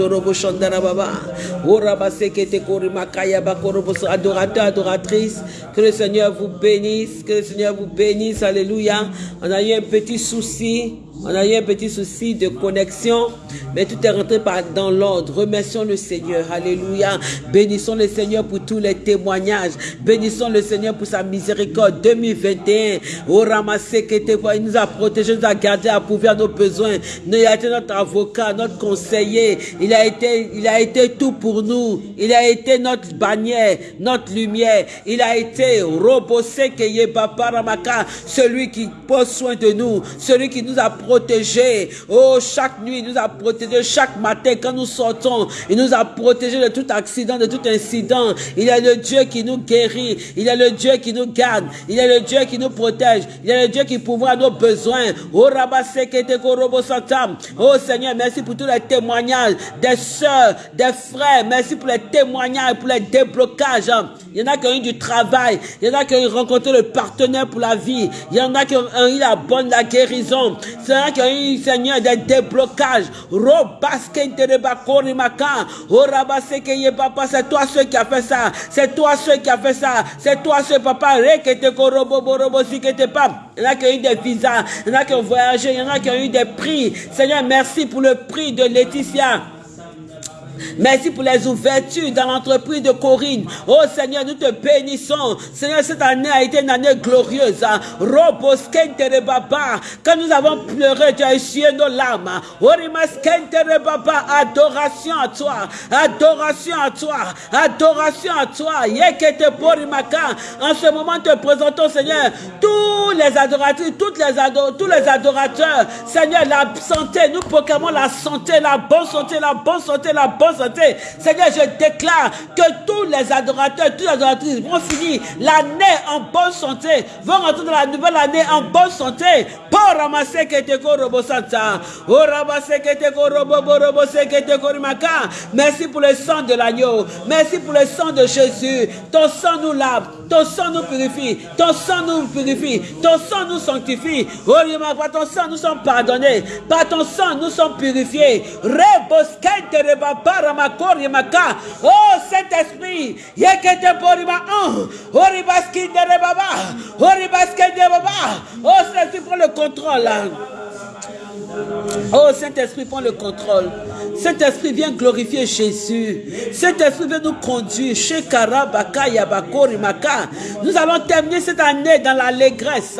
Sotorobo Shandara Baba. Orabasekete Korimakaya Bakoroboso. Adorateur, adoratrice. Que le Seigneur vous bénisse. Que le Seigneur vous bénisse. Alléluia. On a eu un petit souci. On a eu un petit souci de connexion, mais tout est rentré dans l'ordre. Remercions le Seigneur. Alléluia. Bénissons le Seigneur pour tous les témoignages. Bénissons le Seigneur pour sa miséricorde. 2021. Au ramassé qui était il nous a protégés, nous a gardés, à nos besoins. Il a été notre avocat, notre conseiller? Il a été, il a été tout pour nous. Il a été notre bannière, notre lumière. Il a été Robosé Ramaka, celui qui pose soin de nous, celui qui nous a. Oh, chaque nuit, il nous a protégés. Chaque matin, quand nous sortons, il nous a protégés de tout accident, de tout incident. Il est le Dieu qui nous guérit. Il est le Dieu qui nous garde. Il est le Dieu qui nous protège. Il est le Dieu qui pourvoit nos besoins. Oh, Oh, Seigneur, merci pour tous les témoignages des soeurs, des frères. Merci pour les témoignages, pour les déblocages. Il y en a qui ont eu du travail. Il y en a qui ont rencontré le partenaire pour la vie. Il y en a qui ont eu la bonne, la guérison. A qui eu, Seigneur, des déblocages. C'est toi ceux qui a fait ça. C'est toi ceux qui a fait ça. C'est toi ce papa. Il y en a qui ont eu des visas. Il y en a qui ont voyagé. Il y en a qui ont eu des prix. Seigneur, merci pour le prix de Laetitia. Merci pour les ouvertures dans l'entreprise de Corinne. Oh Seigneur, nous te bénissons. Seigneur, cette année a été une année glorieuse. Quand nous avons pleuré, tu as essuyé nos larmes. Adoration à toi. Adoration à toi. Adoration à toi. En ce moment, te présentons, Seigneur, tous les adoratrices, tous les adorateurs. Seigneur, la santé, nous proclamons la santé, la bonne santé, la bonne santé, la bonne santé. Seigneur, je déclare que tous les adorateurs, toutes les adoratrices vont finir l'année en bonne santé, vont rentrer dans la nouvelle année en bonne santé. Pour ramasser que te robo santa. Oh ramasser que robo robo que Merci pour le sang de l'agneau. Merci pour le sang de Jésus. Ton sang nous lave. Ton sang nous purifie. Ton sang nous purifie. Ton sang nous sanctifie. Oh, par ton sang nous sommes pardonnés. Par ton sang nous sommes purifiés. Rebosquente rebaba Oh Saint-Esprit, yekete porima un, oribaski de baba, oribaski de baba. Oh Saint-Esprit, prends le contrôle. Oh Saint-Esprit, prends le contrôle. Saint-Esprit, viens glorifier Jésus. Saint-Esprit, viens nous conduire. Nous allons terminer cette année dans l'allégresse,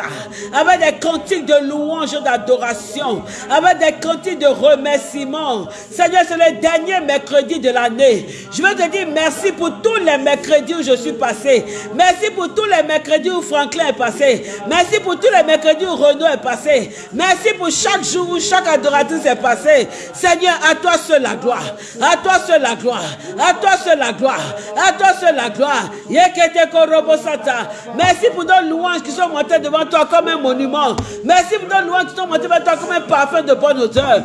avec des cantiques de louange d'adoration, avec des cantiques de remerciement. Seigneur, c'est le dernier mercredi de l'année. Je veux te dire merci pour tous les mercredis où je suis passé. Merci pour tous les mercredis où Franklin est passé. Merci pour tous les mercredis où Renaud est passé. Merci pour chaque jour où chaque adoratrice est passée. Seigneur, à toi seul la gloire. À toi seul la gloire. À toi seul la gloire. À toi seul la gloire. Merci pour nos louanges qui sont montées devant toi comme un monument. Merci pour nos louanges qui sont montées devant toi comme un parfum de bonne odeur.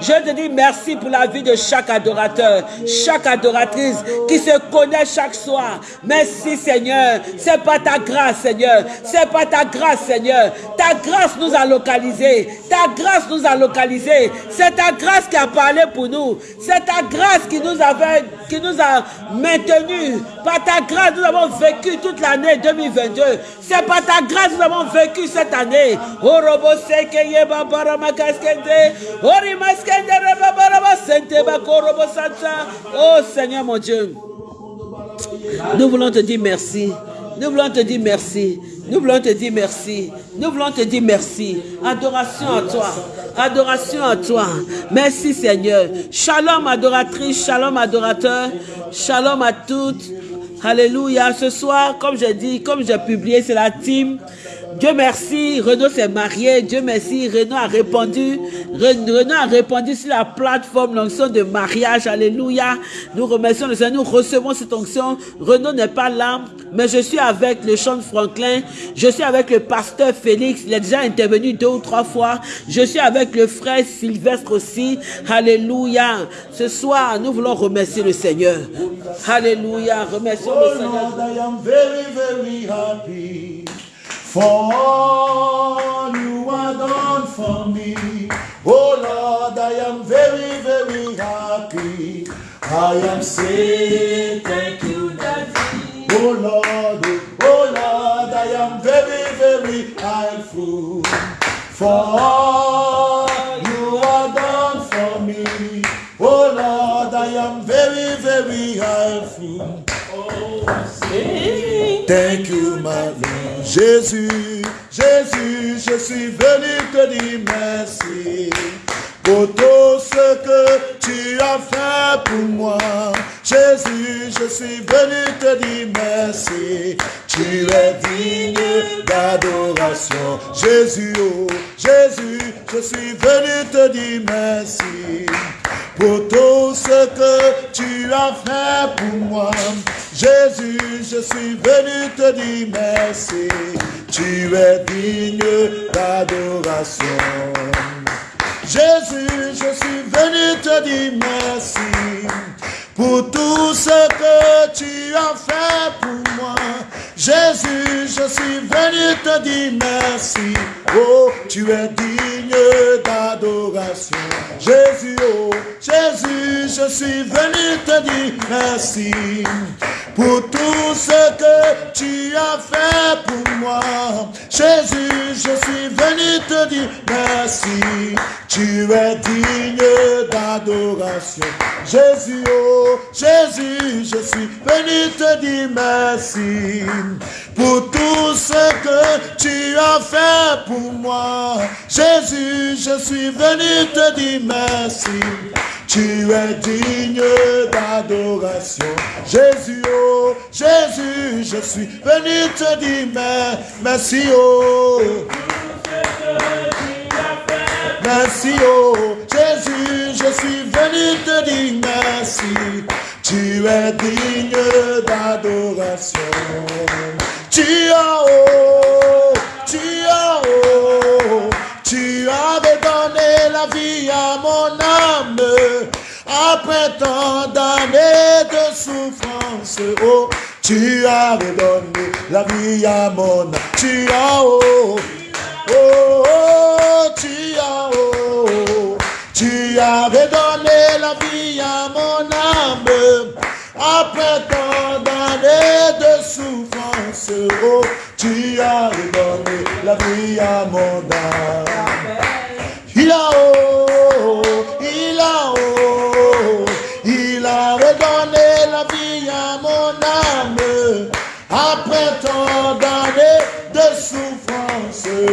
Je te dis merci pour la vie de chaque adorateur, chaque adoratrice qui se connaît chaque soir. Merci Seigneur. C'est pas ta grâce, Seigneur. C'est pas ta grâce, Seigneur. Ta grâce nous a localisés. Ta grâce nous a localisés. C'est ta grâce qui a parlé pour nous. C'est ta grâce qui nous, avait, qui nous a maintenus. Par ta grâce, nous avons vécu toute l'année 2022. C'est par ta grâce nous avons vécu cette année. Oh Seigneur mon Dieu, nous voulons te dire merci. Nous voulons te dire merci. Nous voulons te dire merci. Nous voulons te dire merci. Adoration à toi. Adoration à toi. Merci Seigneur. Shalom adoratrice, shalom adorateur, shalom à toutes. Alléluia. Ce soir, comme j'ai dit, comme j'ai publié, c'est la team Dieu merci, Renaud s'est marié. Dieu merci, Renaud a répondu. Renaud a répondu sur la plateforme l'onction de mariage. Alléluia. Nous remercions le Seigneur. Nous recevons cette onction. Renaud n'est pas là, mais je suis avec le chant Franklin. Je suis avec le pasteur Félix. Il est déjà intervenu deux ou trois fois. Je suis avec le frère Sylvestre aussi. Alléluia. Ce soir, nous voulons remercier le Seigneur. Alléluia. Remercions le Seigneur. For all you are done for me. Oh Lord, I am very, very happy. I am saying thank you, Daddy. Oh Lord, oh Lord, I am very, very thankful for all you have done for me. Oh Lord, I am very, very thankful. Oh, say thank you, my Lord. Jésus, Jésus, je suis venu te dire merci pour tout ce que tu as fait pour moi. Jésus, je suis venu te dire merci. Tu es digne d'adoration. Jésus, oh, Jésus, je suis venu te dire merci pour tout ce que tu as fait pour moi. Jésus, je suis venu te dire merci. Tu es digne d'adoration. Jésus, je suis venu te dire merci pour tout ce que tu as fait pour moi. Jésus, je suis venu te dire merci. Oh, tu es digne d'adoration. Jésus, oh, Jésus, je suis venu te dire merci pour tout ce que tu as fait pour moi. Jésus, je suis venu te dire merci. Tu es digne d'adoration. Jésus, oh, Jésus, je suis venu te dire merci pour tout ce que tu as fait pour moi. Jésus, je suis venu te dire merci. Tu es digne d'adoration. Jésus, oh, Jésus, je suis venu te dire merci, oh. Merci, oh Jésus, je suis venu te dire merci. Tu es digne d'adoration. Tu as, oh, tu as, oh, tu avais donné la vie à mon âme. Après tant d'années de souffrance, oh, tu avais donné la vie à mon âme. Tu as, oh, Oh, oh, as, oh, tu avais donné la vie à mon âme. Après tant d'années de souffrance, oh, tu avais donné la vie à mon âme. Il a, oh, il a, oh, il avait donné la vie à mon âme. Après tant d'années de souffrance,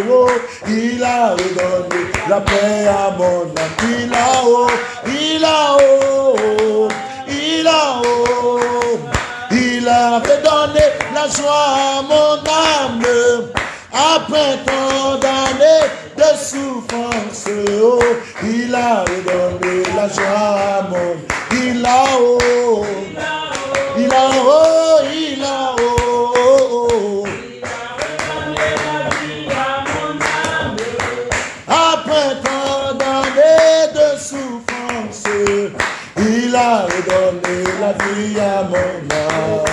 oh, il a redonné la paix à mon âme. Il a, oh, il a, oh, il a, oh, il a redonné la joie à mon âme. Après tant d'années de souffrance, oh, il a redonné la joie à mon âme. Il a, oh, il a, oh, il a, oh, a redonné la vie à mon âme.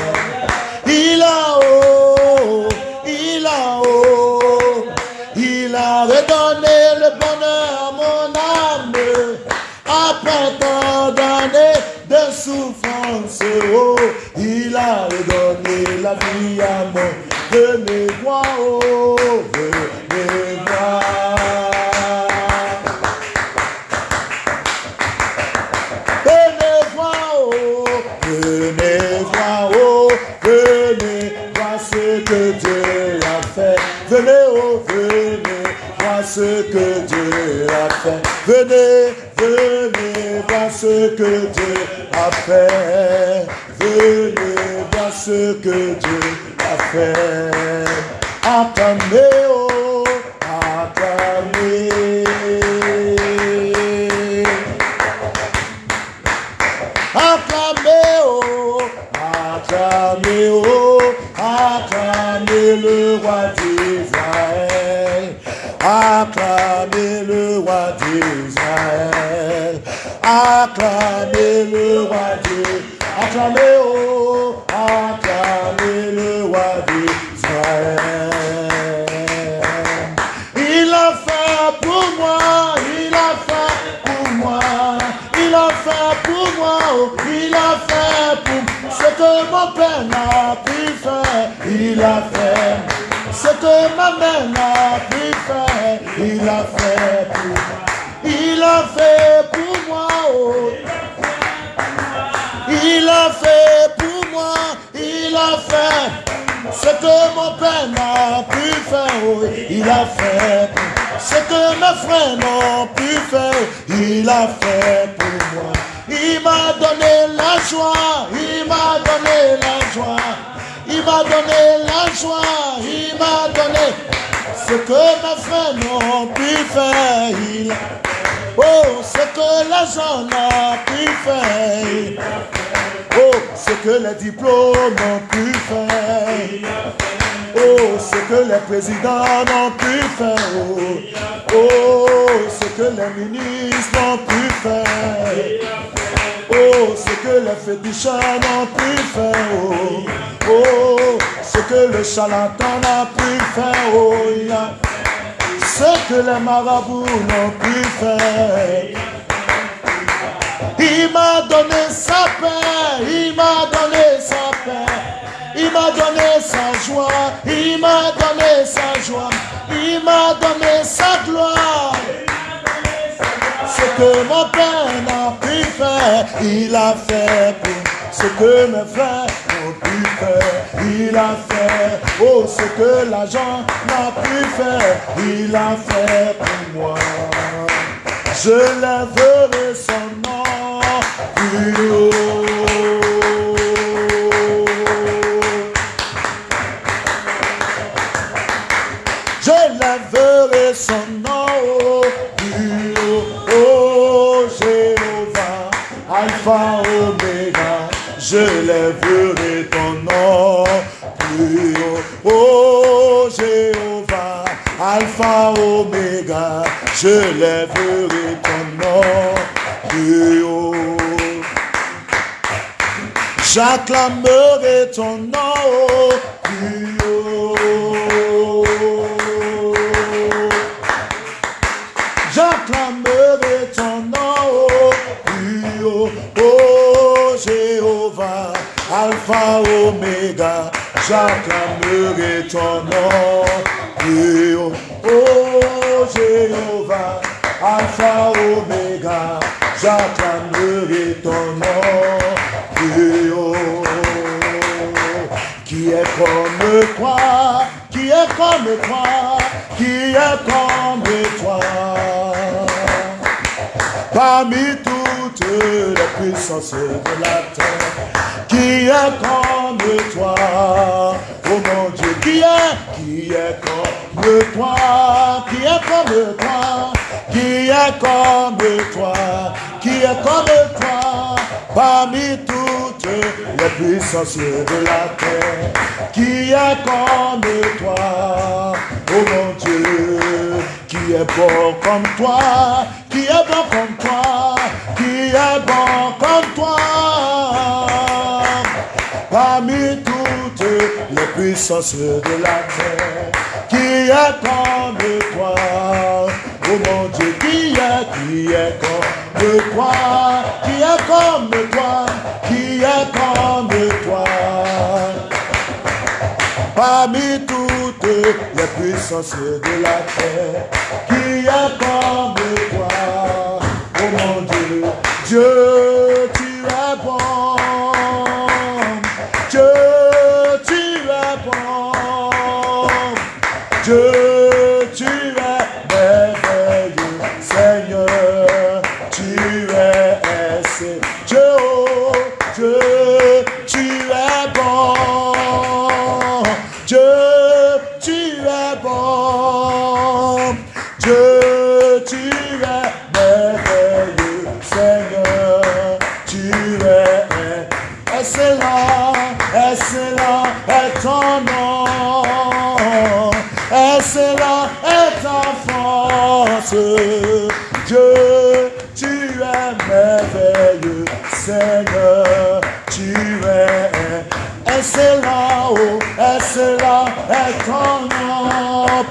Il a, oh, il a, oh, il a redonné le bonheur à mon âme. Après tant d'années de souffrance, oh, il a redonné la vie à mon Venez voir, oh, voir. Venez voir, oh, venez voir, oh, venez voir ce Dieu a fait. Venez, oh, venez voir ce que Dieu a fait. Venez, venez voir ce que Dieu a fait. Venez voir ce que Dieu a fait. Acclamez, oh, acclamez. Acclamez, oh, acclamez, oh, le roi d'Israël. Acclamez le roi d'Israël. Acclamez le roi d'Israël. Acclamez, oh, acclamez le roi d'Israël. Il a fait pour moi, il a fait pour moi, il a fait pour moi. Oh, mon père n'a pu faire, il a fait. Ce que ma mère n'a pu faire, il a fait pour moi. Il a fait pour moi. Oh. Il a fait pour moi. Il a fait ce que mon père n'a pu faire. Il a fait ce que mes frères n'ont pu faire. Il a fait pour moi. Il m'a donné la joie, il m'a donné la joie, il m'a donné la joie, il m'a donné ce que mes frères n'ont pu faire. Il... Oh, ce que gens n'ont pu faire. Oh, ce que les diplômes ont pu faire. Oh, ce que les présidents n'ont pu faire. Oh, oh, ce que les ministres n'ont pu faire. Oh, ce que les féticheurs n'ont pu faire. Oh, oh, ce que le charlatan n'a pu faire. Oh, ce que les marabouts n'ont pu faire. Il m'a donné sa paix, il m'a donné sa paix, il m'a donné sa joie, il m'a donné sa joie, il m'a donné sa gloire. Ce que mon père n'a pu faire, il a fait pour ce que mes frères il a fait. Oh, ce que l'argent n'a pu faire, il a fait pour moi. Je lèverai son nom plus haut. Je lèverai son nom plus. Oh Jéhovah, Alpha, je lèverai ton nom plus haut. Oh Jéhovah, Alpha, Omega, je lèverai ton nom plus haut. J'acclamerai ton nom plus haut. J'acclamerai ton nom plus haut. Jéhovah, Alpha, Omega, j'acclamerai ton nom. Oh Jéhovah, Alpha, Omega, j'acclamerai ton nom. Qui est comme toi, qui est comme toi, qui est comme toi. Parmi les puissances de la terre, qui est comme toi, oh mon Dieu, qui est, qui est comme toi, qui est comme toi, qui est comme toi, qui est comme toi, parmi toutes les puissances de la terre, qui est comme toi, oh mon Dieu, qui est bon comme toi, qui est bon comme toi, qui est bon comme toi, parmi toutes les puissances de la terre, qui est comme toi, oh mon Dieu, qui est, qui est comme toi, qui est comme toi, qui est comme toi, parmi toutes les puissances de la terre, qui est Dieu,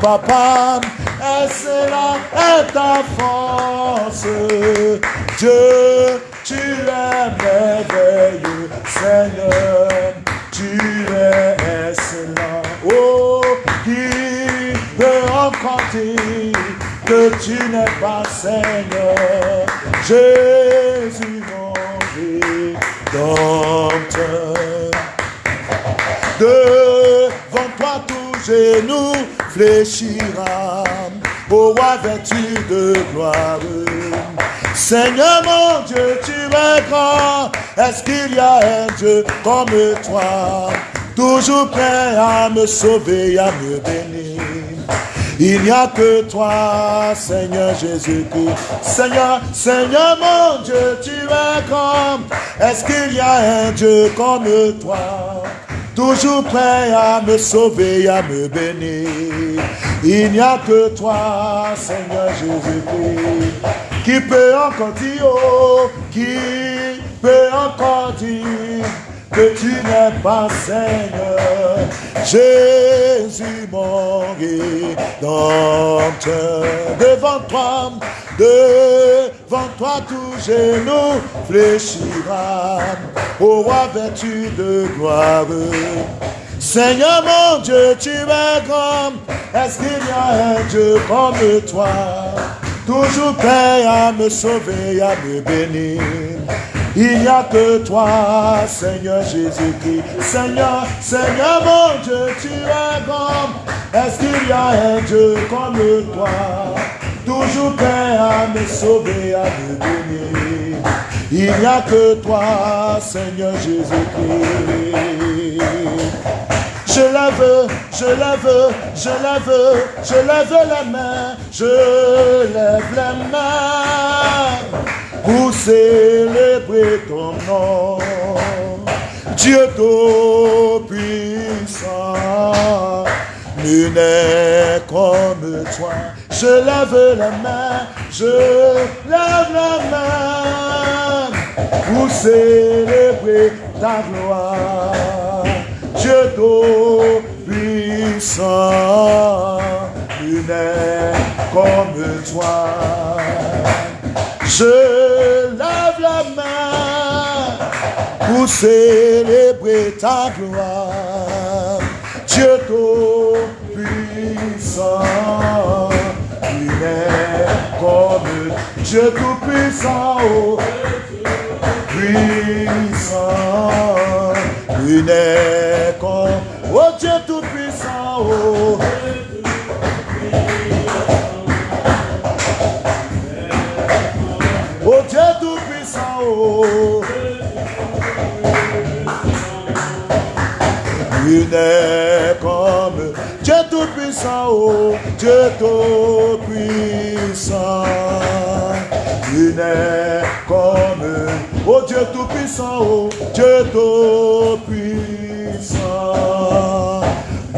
Papa, excellent est ta force, Dieu, tu es merveilleux, Seigneur, excellent. Oh, qui peut encore dire que tu n'es pas Seigneur, Jésus mon rédempteur. Devant toi tout genou fléchira, au roi vertu de gloire. Seigneur mon Dieu, tu es grand. Est-ce qu'il y a un Dieu comme toi, toujours prêt à me sauver, à me bénir? Il n'y a que toi, Seigneur Jésus-Christ. Seigneur, Seigneur mon Dieu, tu es grand. Est-ce qu'il y a un Dieu comme toi? Toujours prêt à me sauver, à me bénir. Il n'y a que toi, Seigneur Jésus-Christ, qui peut encore dire, oh, qui peut encore dire que tu n'es pas Seigneur. Jésus mon rédempteur, devant toi, devant toi tout genou fléchira, au roi vertu de gloire. Seigneur mon Dieu, tu es grand, est-ce qu'il y a un Dieu comme toi, toujours prêt à me sauver, à me bénir il n'y a que toi, Seigneur Jésus-Christ. Seigneur, Seigneur mon Dieu, tu es grand. Est-ce qu'il y a un Dieu comme toi, toujours prêt à me sauver, à me bénir? Il n'y a que toi, Seigneur Jésus-Christ. Je lève, je lève, je lève, je lève la main, je lève la main pour célébrer ton nom. Dieu tout-puissant, nul n'est comme toi. Je lève la main, je lève la main pour célébrer ta gloire. Dieu tout-puissant, nul n'est comme toi. Je lève la main pour célébrer ta gloire. Dieu tout-puissant, il est comme Dieu tout-puissant, oh, puissant, il est comme oh Dieu tout-puissant, oh. Il n'est comme Dieu tout-puissant, oh Dieu tout-puissant. Il n'est comme, oh Dieu tout-puissant, oh Dieu tout-puissant.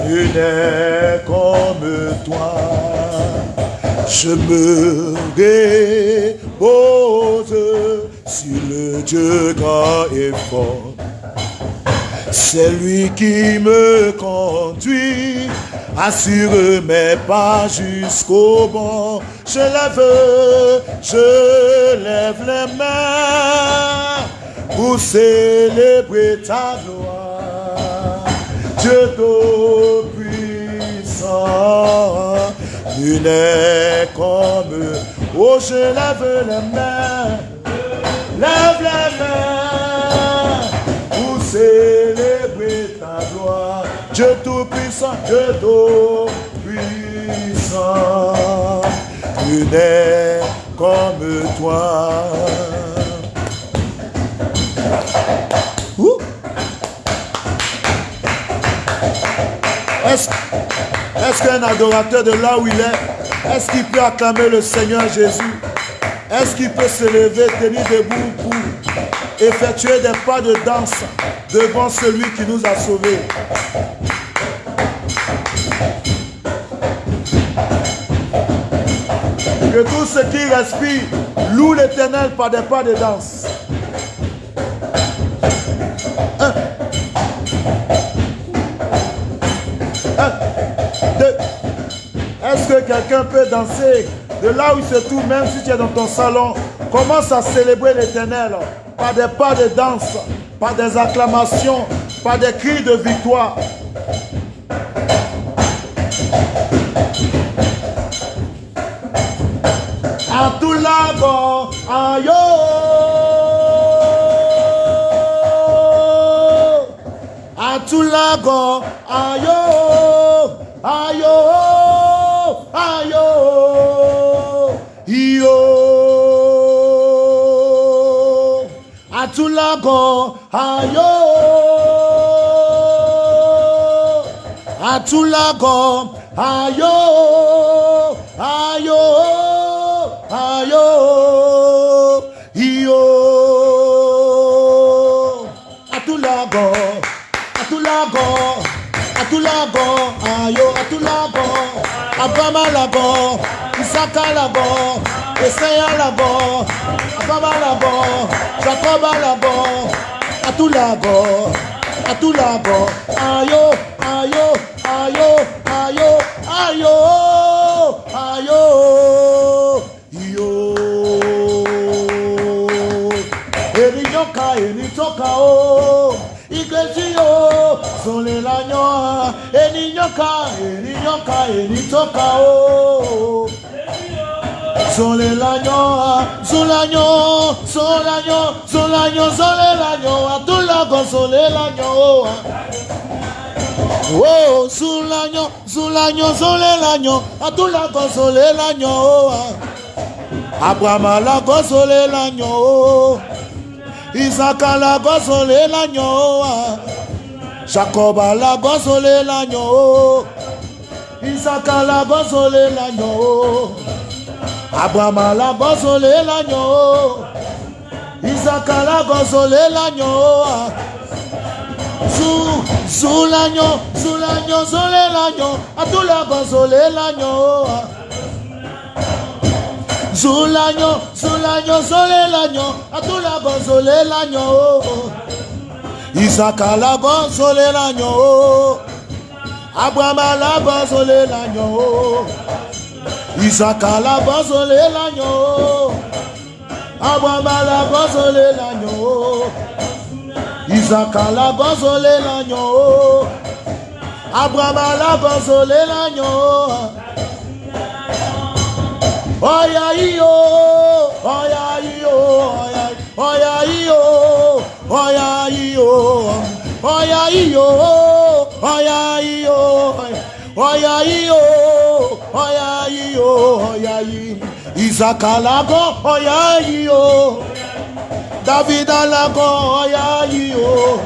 Il n'est comme toi. Je me repose sur le Dieu grand et fort c'est lui qui me conduit, assure mes pas jusqu'au bon. Je lève, je lève les mains pour célébrer ta gloire. Dieu tout-puissant, nul n'est comme, oh je lève les mains, lève les mains pour célébrer Dieu tout-puissant, Dieu tout-puissant, tu n'es comme toi. Est-ce qu'un adorateur de là où il est, est-ce qu'il peut acclamer le Seigneur Jésus? Est-ce qu'il peut se lever, tenir debout pour effectuer des pas de danse devant celui qui nous a sauvés? Que tout ce qui respire loue l'éternel par des pas de danse. Un. Un. Deux. Est-ce que quelqu'un peut danser? de là où il se trouve, même si tu es dans ton salon, commence à célébrer l'éternel par des pas de danse, par des acclamations, par des cris de victoire. Atulago, ayo. Atulago, ayo, ayo, ayo. àtúnlágọ̀ ayo, àtúnlágọ̀ ayo, ayó ayó iyó àtúnlágọ̀ àtúnlágọ̀ àtúnlágọ̀ ayó àtúnlágọ̀ abamalago isakalagọ̀. Yesaya labo, Ababa labo, Jacoba labo, Atu labo, Atu labo, Ayo, Ayo, Ayo, Ayo, Ayo, Ayo, Yo. Eri yoka, eri toka o, Igbesi o, Sole la nyoa, Eri yoka, eri yoka, eri toka o. Sole la ñoa, sola ño, sola ño, sola ño, sole la ñoa, tú loco, sole la ñoa. Oh, sulaño, sulaño, sole la ño, a tu loco, sole la ñoa. Abraham la sole la ñoa. Isaac la sole la ñoa. Jacob la sole la ñoa. Isaac la sole la. Abraham la lányọ̀ o. Isaka alábọ́sọ̀lé lányọ̀ o. Zu zu lányọ̀ zu lányọ̀ sọ̀lé lányọ̀ atúlábọ́sọ̀lé lányọ̀ o. Zu lányọ̀ zu lányọ̀ sọ̀lé lányọ̀ atúlábọ́sọ̀lé lányọ̀ o. Isaka alábọ́sọ̀lé lányọ̀ o. Abraham alábọ́sọ̀lé lányọ̀ o ìsàkàlà bọ́sọ̀lé lànà o. Agbọ̀nbalà bọ́sọ̀lé lànà o. Ìsàkàlà bọ́sọ̀lé lànà o agbọ̀nbalà bọ́sọ̀lé lànà o ọ̀yà yíyó ọ̀yà yíyó ọ̀yà yíyó ọ̀yà yíyó ọ̀yà yíyó ọ̀yà yíyó ọ̀yà yíyó ọ̀yà yo oyayi izakalago oyayi yo davidalago oyayi yo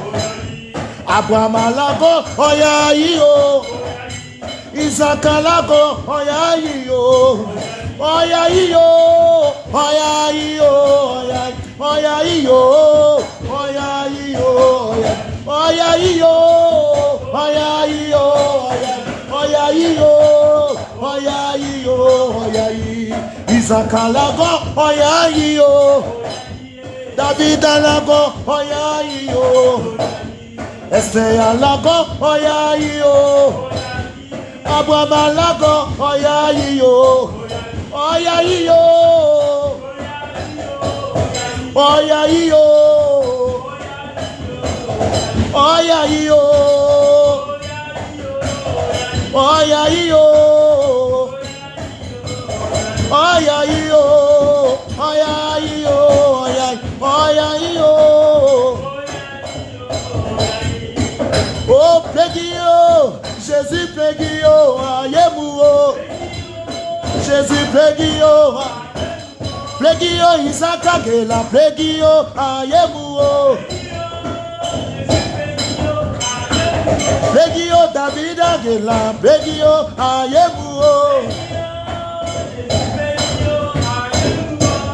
abuamalago oyayi yo izakalago oyayi yo oyayi yo oyayi yo oyayi yo oyayi yo oyayi yo oyayi yo oyayi yo. Oya yìí o ọ̀yà yìí o ọ̀yà yìí. Ìsàkàlàgọ́ ọ̀yà yìí o. Dàbídàlágọ́ oya yìí o. Ẹsẹ̀ àlágọ́ ọ̀yà yìí o. Abọ́malágọ́ oya yìí o. Ọ̀yà yìí o. Ọ̀yà yìí o. Ọ̀yà yìí o ọ̀yà yìí o. Ọ̀yà yìí o. Ọ̀yà yìí o. Ọ̀yà ọ̀yà yìí o. O plegi yo, Jesus plegi yo, aye mou o. Jésus plegi yo, plegi yo, Isaka ke la plegi yo, aye mou o. Bégi David Agela, bégi yo Ayebu o.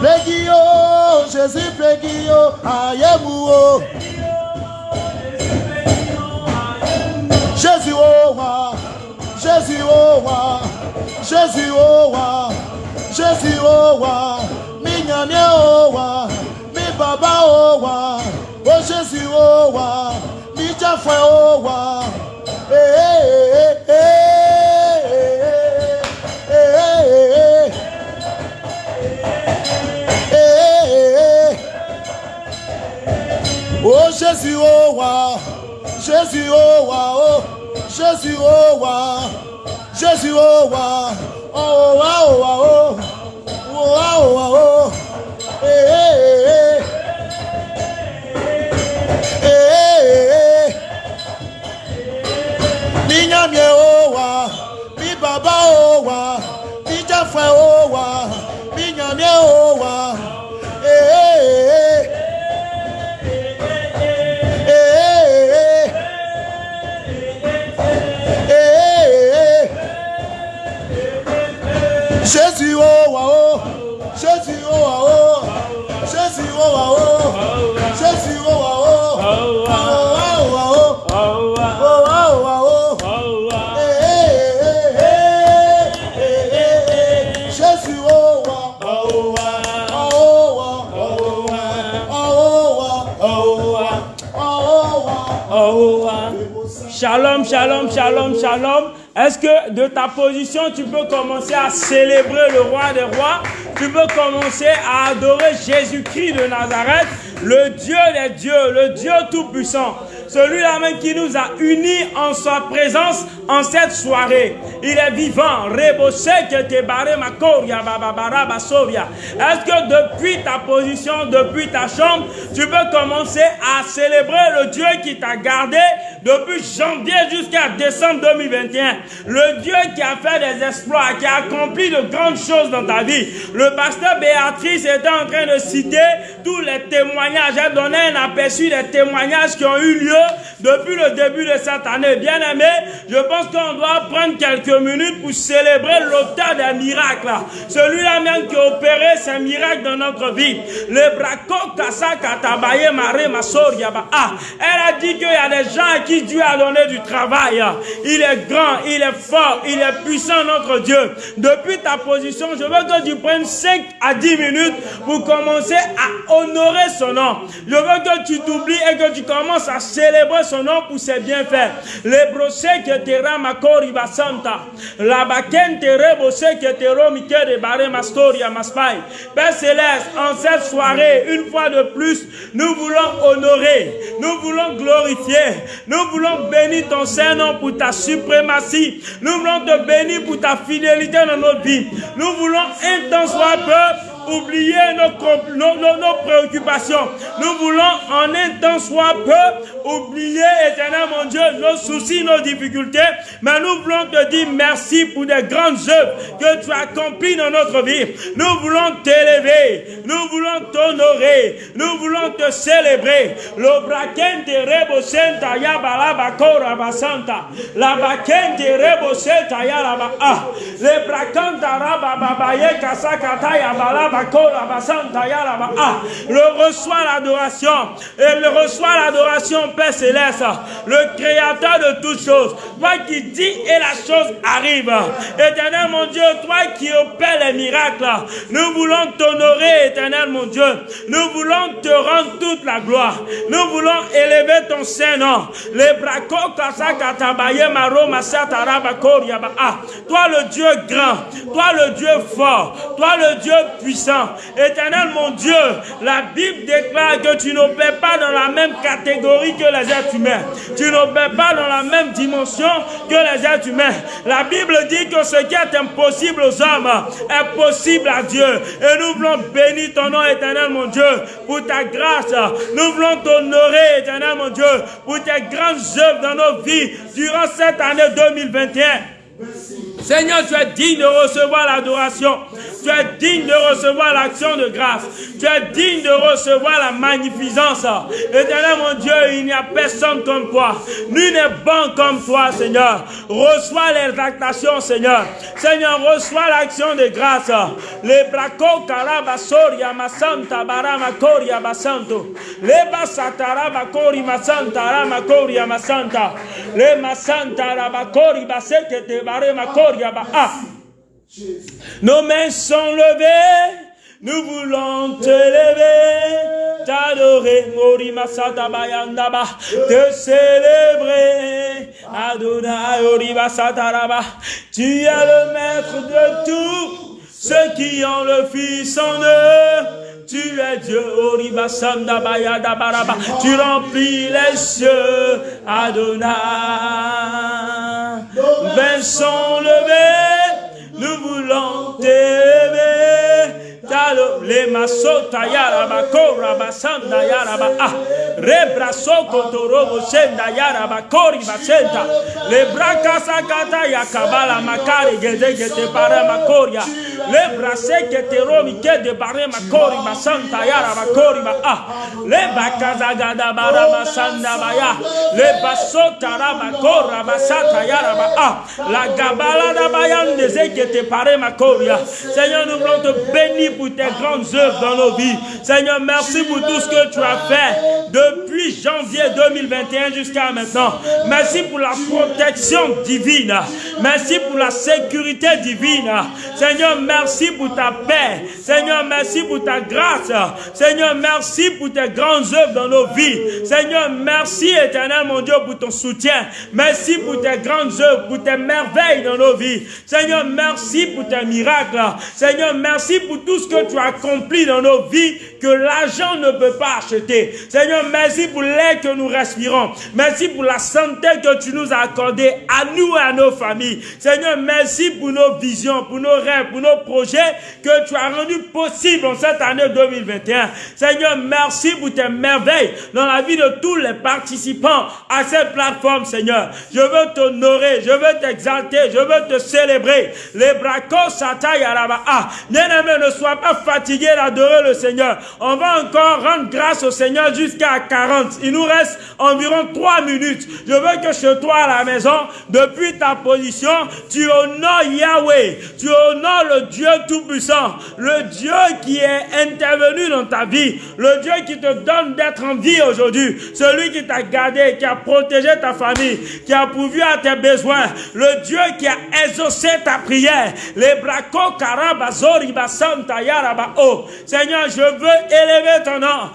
Bégi Jésus, bégi yo Jésus o wa, Jésus o wa, Jésus o wa, Jésus o wa, mi nyame o mi baba o wa, o Jésus o wa. ichafwe owa o Jésù owa Jésù owa oh Jésù owa Jésù owa owa owa o owa owa o. Hey, hey. mi ó wà bí bàbá ó wà bí jẹ́fẹ̀ ó wà bí yànmí ó wà. Jésù ó wà ó, Jésù ó wà ó, Jésù ó wà ó. Shalom, shalom, shalom, shalom. Est-ce que de ta position, tu peux commencer à célébrer le roi des rois? Tu peux commencer à adorer Jésus-Christ de Nazareth, le Dieu des dieux, le Dieu tout-puissant. Celui-là même qui nous a unis en sa présence en cette soirée. Il est vivant. Est-ce que depuis ta position, depuis ta chambre, tu peux commencer à célébrer le Dieu qui t'a gardé depuis janvier jusqu'à décembre 2021 Le Dieu qui a fait des exploits, qui a accompli de grandes choses dans ta vie. Le pasteur Béatrice était en train de citer tous les témoignages. J'ai donné un aperçu des témoignages qui ont eu lieu depuis le début de cette année. Bien aimé, je pense qu'on doit prendre quelques minutes pour célébrer l'auteur des miracles. Celui-là même qui a opéré ces miracles dans notre vie. Le braco kasa katabaye mare masoriaba. Ah, elle a dit qu'il y a des gens à Dieu a donné du travail. Il est grand, il est fort, il est puissant notre Dieu. Depuis ta position, je veux que tu prennes 5 à 10 minutes pour commencer à honorer son nom. Je veux que tu t'oublies et que tu commences à célébrer son nom pour ses bienfaits. Les brochets que te ramakori basanta. La baken te rebose que te romike de bare mastoria maspai. Père Céleste, en cette soirée, une fois de plus, nous voulons honorer, nous voulons glorifier, nous voulons bénir ton Saint-Nom pour ta suprématie. Nous voulons te bénir pour ta fidélité dans notre vie. Nous voulons un temps soit peu oublier nos, nos, nos, préoccupations. Nous voulons en un temps soit peu oublier, éternel mon Dieu, nos soucis, nos difficultés. Mais nous voulons te dire merci pour des grandes œuvres que tu as accomplies dans notre vie. Nous voulons t'élever. Nous voulons t'honorer. Nous voulons te célébrer. Le braquente rebosenta ya balaba kora basanta. La la ba ah. Le bracanta raba babaye kasakata ya balaba ah, le reçoit l'adoration. Et le reçoit l'adoration, Père Céleste. Le créateur de toutes choses. Toi qui dis et la chose arrive. Éternel mon Dieu, toi qui opères les miracles. Nous voulons t'honorer, éternel mon Dieu. Nous voulons te rendre toute la gloire. Nous voulons élever ton Saint-Nom. Les ah, Toi le Dieu grand. Toi le Dieu fort. Toi le Dieu puissant. Éternel mon Dieu, la Bible déclare que tu n'opères pas dans la même catégorie que les êtres humains. Tu n'opères pas dans la même dimension que les êtres humains. La Bible dit que ce qui est impossible aux hommes est possible à Dieu. Et nous voulons bénir ton nom, éternel mon Dieu, pour ta grâce. Nous voulons t'honorer, éternel mon Dieu, pour tes grandes œuvres dans nos vies durant cette année 2021. Seigneur, tu es digne de recevoir l'adoration. Tu es digne de recevoir l'action de grâce. Tu es digne de recevoir la magnificence. Éternel mon Dieu, il n'y a personne comme toi. Nul n'est bon comme toi, Seigneur. Reçois les actions, Seigneur. Seigneur, reçois l'action de grâce. Les braco karabasoria masanta barama koria basanto. Les basatara bakori masanta rama koria masanta. Les masanta rabakori baseke Nos mains sont levées, nous voulons te lever, t'adorer, te célébrer, Adonai, Oribasataraba. Tu es le maître de tout, ceux qui ont le Fils en eux. Tu es Dieu, Tu remplis les cieux, Adonai. Mains sont levés, nous voulons t'aimer. Le masota yaraba kora basanda yaraba ah. Rebra soko torobo senda yaraba kori basenta. Le braka sakata yakabala makari gede gede para makoria. Le brase que te romi que de bare makori basanta yaraba kori ba ah. Le bakaza gada bara basanda baya. Le basota raba kora basata yaraba ah. La gabala da bayan de que te pare makoria. Seigneur, nous voulons te bénir pour tes grandes œuvres dans nos vies. Seigneur, merci pour tout ce que tu as fait depuis janvier 2021 jusqu'à maintenant. Merci pour la protection divine. Merci pour la sécurité divine. Seigneur, merci pour ta paix. Seigneur, merci pour ta grâce. Seigneur, merci pour tes grandes œuvres dans nos vies. Seigneur, merci éternel mon Dieu pour ton soutien. Merci pour tes grandes œuvres, pour tes merveilles dans nos vies. Seigneur, merci pour tes miracles. Seigneur, merci pour tout ce que tu as accompli dans nos vies que l'argent ne peut pas acheter. Seigneur, merci pour l'air que nous respirons. Merci pour la santé que tu nous as accordée à nous et à nos familles. Seigneur, merci pour nos visions, pour nos rêves, pour nos projets que tu as rendus possibles en cette année 2021. Seigneur, merci pour tes merveilles dans la vie de tous les participants à cette plateforme, Seigneur. Je veux t'honorer, je veux t'exalter, je veux te célébrer. Les bracos sataï ah, Bien-aimé, ne sois pas fatigué d'adorer le Seigneur. On va encore rendre grâce au Seigneur jusqu'à 40. Il nous reste environ 3 minutes. Je veux que chez toi à la maison, depuis ta position, tu honores Yahweh. Tu honores le Dieu Tout-Puissant. Le Dieu qui est intervenu dans ta vie. Le Dieu qui te donne d'être en vie aujourd'hui. Celui qui t'a gardé, qui a protégé ta famille, qui a pourvu à tes besoins. Le Dieu qui a exaucé ta prière. Les bracos karabazori basanta yaraba oh. Seigneur, je veux élever ton nom.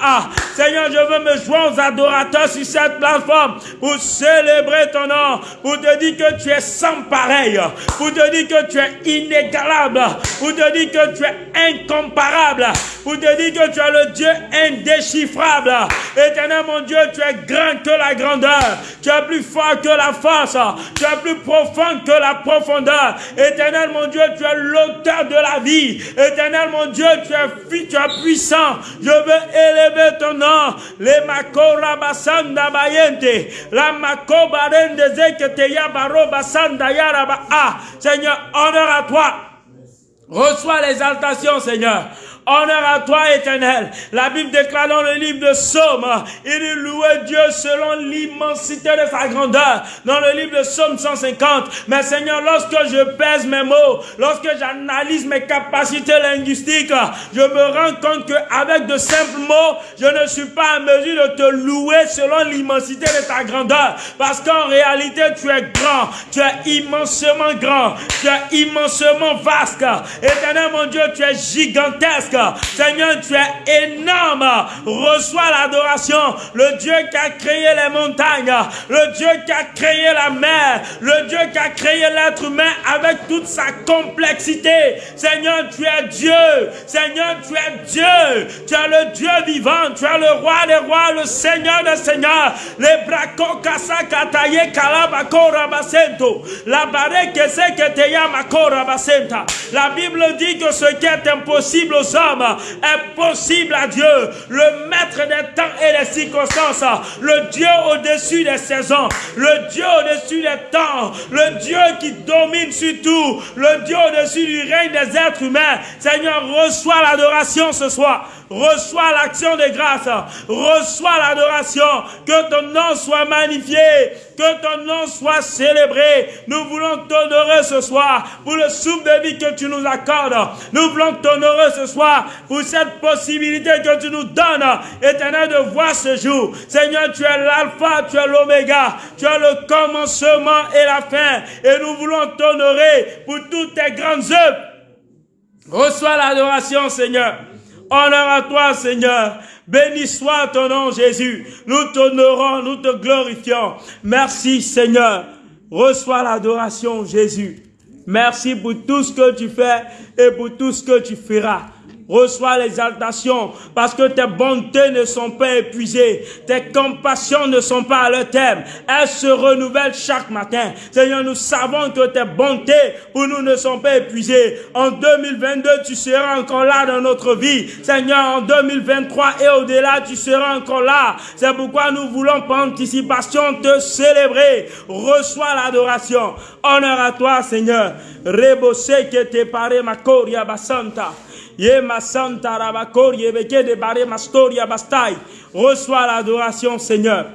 Ah. Seigneur, je veux me joindre aux adorateurs sur cette plateforme pour célébrer ton nom, pour te dire que tu es sans pareil, pour te dire que tu es inégalable, pour te dire que tu es incomparable, pour te dire que tu es le Dieu indéchiffrable. Éternel mon Dieu, tu es grand que la grandeur, tu es plus fort que la force, tu es plus profond que la profondeur. Éternel mon Dieu, tu es l'auteur de la vie. Éternel mon Dieu, tu es, tu es puissant. Je veux élever ton nom. Les makora basanda bayente. La makoba rende zekete yabaro basanda yaraba. Ah, Seigneur, honneur à toi. Reçois l'exaltation, Seigneur. Honneur à toi, éternel. La Bible déclare dans le livre de Somme, il louait Dieu selon l'immensité de sa grandeur. Dans le livre de Somme 150. Mais Seigneur, lorsque je pèse mes mots, lorsque j'analyse mes capacités linguistiques, je me rends compte qu'avec de simples mots, je ne suis pas en mesure de te louer selon l'immensité de ta grandeur. Parce qu'en réalité, tu es grand. Tu es immensement grand. Tu es immensement vaste. Éternel mon Dieu, tu es gigantesque. Seigneur, tu es énorme. Reçois l'adoration. Le Dieu qui a créé les montagnes, le Dieu qui a créé la mer, le Dieu qui a créé l'être humain avec toute sa complexité. Seigneur, tu es Dieu. Seigneur, tu es Dieu. Tu es le Dieu vivant. Tu es le roi des rois, le Seigneur des seigneurs. Les braco kasa kataye kalabako. La barre que c'est que te rabasenta. La Bible dit que ce qui est impossible aux hommes est possible à Dieu, le maître des temps et des circonstances, le Dieu au-dessus des saisons, le Dieu au-dessus des temps, le Dieu qui domine sur tout, le Dieu au-dessus du règne des êtres humains. Seigneur, reçois l'adoration ce soir. Reçois l'action de grâce. Reçois l'adoration. Que ton nom soit magnifié. Que ton nom soit célébré. Nous voulons t'honorer ce soir pour le souffle de vie que tu nous accordes. Nous voulons t'honorer ce soir pour cette possibilité que tu nous donnes, éternel, de voir ce jour. Seigneur, tu es l'alpha, tu es l'oméga. Tu es le commencement et la fin. Et nous voulons t'honorer pour toutes tes grandes œuvres. Reçois l'adoration, Seigneur. Honneur à toi, Seigneur. Béni soit ton nom, Jésus. Nous t'honorons, nous te glorifions. Merci, Seigneur. Reçois l'adoration, Jésus. Merci pour tout ce que tu fais et pour tout ce que tu feras. Reçois l'exaltation parce que tes bontés ne sont pas épuisées. Tes compassions ne sont pas à leur terme. Elles se renouvellent chaque matin. Seigneur, nous savons que tes bontés pour nous ne sont pas épuisées. En 2022, tu seras encore là dans notre vie. Seigneur, en 2023 et au-delà, tu seras encore là. C'est pourquoi nous voulons par anticipation te célébrer. Reçois l'adoration. Honneur à toi, Seigneur. Rebose que te pare ma coria basanta. Ye ma santa rabakor beke de bare ma storia bastai. Reçois l'adoration, Seigneur.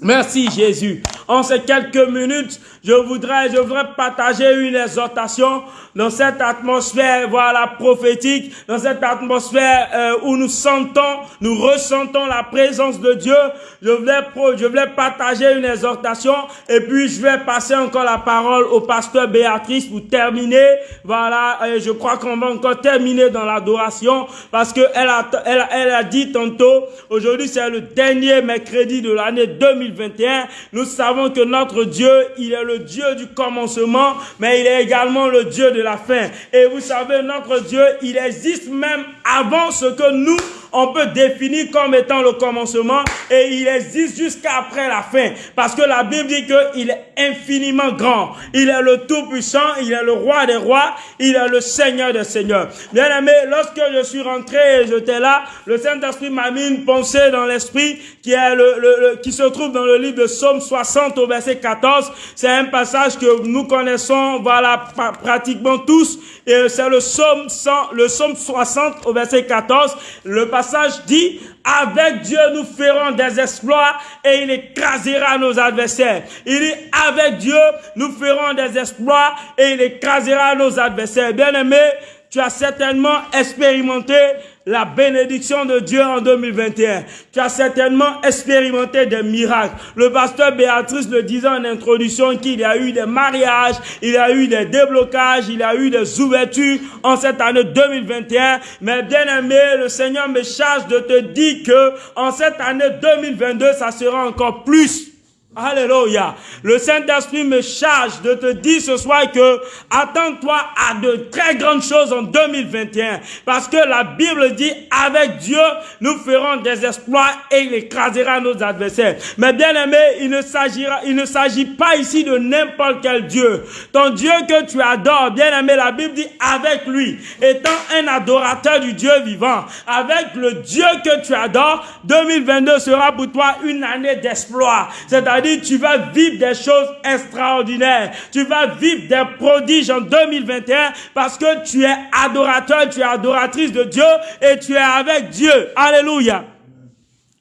Merci Jésus. En ces quelques minutes, je voudrais, je voudrais partager une exhortation dans cette atmosphère, voilà, prophétique, dans cette atmosphère euh, où nous sentons, nous ressentons la présence de Dieu. Je voulais, je voulais partager une exhortation et puis je vais passer encore la parole au pasteur Béatrice pour terminer. Voilà, et je crois qu'on va encore terminer dans l'adoration parce que elle a, elle, elle a dit tantôt, aujourd'hui c'est le dernier mercredi de l'année 2021. Nous savons que notre Dieu, il est le Dieu du commencement, mais il est également le Dieu de la fin. Et vous savez, notre Dieu, il existe même avant ce que nous, on peut définir comme étant le commencement et il existe jusqu'après la fin. Parce que la Bible dit qu'il est infiniment grand. Il est le Tout-Puissant, il est le Roi des Rois, il est le Seigneur des Seigneurs. Bien aimé, lorsque je suis rentré et j'étais là, le Saint-Esprit m'a mis une pensée dans l'esprit qui, se trouve dans le livre de Somme 60 au verset 14. C'est un passage que nous connaissons, voilà, pratiquement tous. Et c'est le Somme 100, le Somme 60 au verset 14. Le passage dit, avec Dieu nous ferons des exploits et il écrasera nos adversaires. Il dit, avec Dieu nous ferons des exploits et il écrasera nos adversaires. Bien aimé, tu as certainement expérimenté la bénédiction de Dieu en 2021. Tu as certainement expérimenté des miracles. Le pasteur Béatrice le disait en introduction qu'il y a eu des mariages, il y a eu des déblocages, il y a eu des ouvertures en cette année 2021. Mais bien aimé, le Seigneur me charge de te dire que en cette année 2022, ça sera encore plus Alléluia. Le Saint-Esprit me charge de te dire ce soir que attends-toi à de très grandes choses en 2021. Parce que la Bible dit, avec Dieu, nous ferons des exploits et il écrasera nos adversaires. Mais bien aimé, il ne s'agit pas ici de n'importe quel Dieu. Ton Dieu que tu adores, bien aimé, la Bible dit avec lui, étant un adorateur du Dieu vivant, avec le Dieu que tu adores, 2022 sera pour toi une année d'exploit. C'est-à-dire tu vas vivre des choses extraordinaires. Tu vas vivre des prodiges en 2021 parce que tu es adorateur, tu es adoratrice de Dieu et tu es avec Dieu. Alléluia.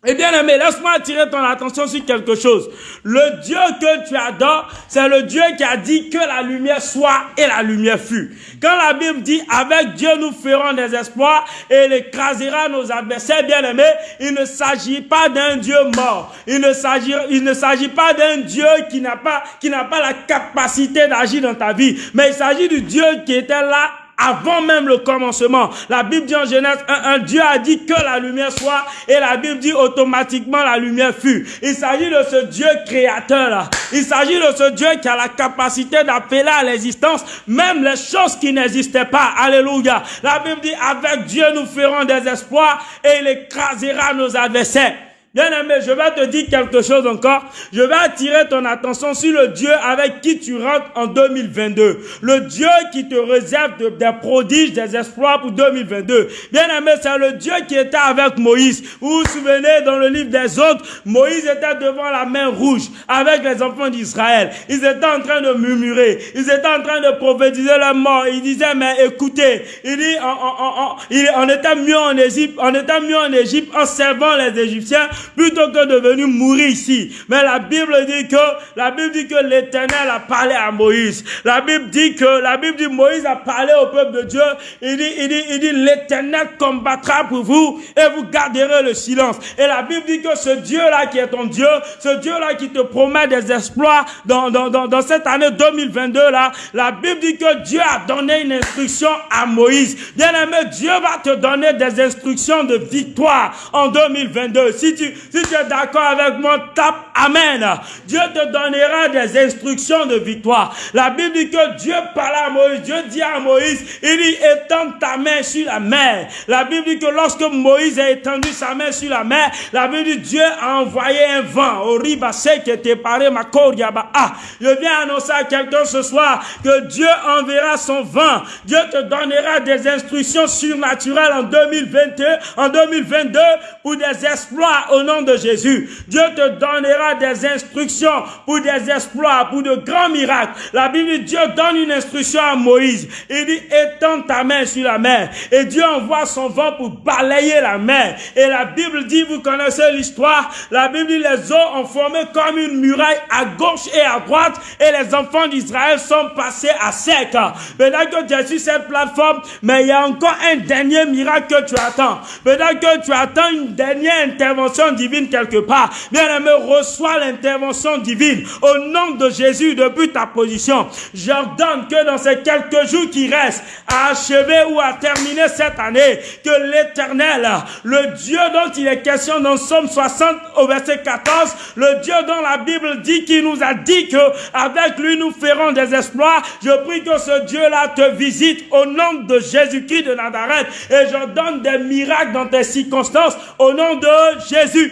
Eh bien aimé, laisse-moi attirer ton attention sur quelque chose. Le Dieu que tu adores, c'est le Dieu qui a dit que la lumière soit et la lumière fut. Quand la Bible dit avec Dieu nous ferons des espoirs et il écrasera nos adversaires, bien aimés, il ne s'agit pas d'un Dieu mort. Il ne s'agit, il ne s'agit pas d'un Dieu qui n'a pas, qui n'a pas la capacité d'agir dans ta vie. Mais il s'agit du Dieu qui était là avant même le commencement. La Bible dit en Genèse un, Dieu a dit que la lumière soit et la Bible dit automatiquement la lumière fut. Il s'agit de ce Dieu créateur là. Il s'agit de ce Dieu qui a la capacité d'appeler à l'existence même les choses qui n'existaient pas. Alléluia. La Bible dit avec Dieu nous ferons des espoirs et il écrasera nos adversaires. Bien aimé, je vais te dire quelque chose encore. Je vais attirer ton attention sur le Dieu avec qui tu rentres en 2022. Le Dieu qui te réserve des prodiges, des espoirs pour 2022. Bien aimé, c'est le Dieu qui était avec Moïse. Vous vous souvenez dans le livre des autres, Moïse était devant la main rouge avec les enfants d'Israël. Ils étaient en train de murmurer. Ils étaient en train de prophétiser leur mort. Ils disaient, mais écoutez, il dit, on, on était mieux en Égypte, on était mieux en Égypte en servant les Égyptiens plutôt que de venir mourir ici. Mais la Bible dit que, la Bible dit que l'éternel a parlé à Moïse. La Bible dit que, la Bible dit Moïse a parlé au peuple de Dieu. Il dit, il dit, il dit, l'éternel combattra pour vous et vous garderez le silence. Et la Bible dit que ce Dieu-là qui est ton Dieu, ce Dieu-là qui te promet des exploits dans, dans, dans, cette année 2022 là, la Bible dit que Dieu a donné une instruction à Moïse. Bien aimé, Dieu va te donner des instructions de victoire en 2022. Si tu, Si tu es d'accord avec moi, tape Amen. Dieu te donnera des instructions de victoire. La Bible dit que Dieu parle à Moïse. Dieu dit à Moïse, il dit, étends ta main sur la mer. La Bible dit que lorsque Moïse a étendu sa main sur la mer, la Bible dit Dieu a envoyé un vent au ribassé qui était paré ma Ah, je viens annoncer à quelqu'un ce soir que Dieu enverra son vent. Dieu te donnera des instructions surnaturelles en 2021, en 2022 pour des exploits au nom de Jésus. Dieu te donnera des instructions pour des exploits, pour de grands miracles. La Bible dit Dieu donne une instruction à Moïse. Il dit étends ta main sur la mer. Et Dieu envoie son vent pour balayer la mer. Et la Bible dit, vous connaissez l'histoire, la Bible dit les eaux ont formé comme une muraille à gauche et à droite et les enfants d'Israël sont passés à sec. Peut-être que tu es sur cette plateforme, mais il y a encore un dernier miracle que tu attends. Peut-être que tu attends une dernière intervention divine quelque part. Bien-aimé, reçois l'intervention divine au nom de Jésus depuis ta position. J'ordonne que dans ces quelques jours qui restent, à achever ou à terminer cette année, que l'éternel, le Dieu dont il est question dans Somme 60 au verset 14, le Dieu dont la Bible dit qu'il nous a dit que avec lui nous ferons des exploits. Je prie que ce Dieu-là te visite au nom de Jésus-Christ de Nazareth et je donne des miracles dans tes circonstances au nom de Jésus.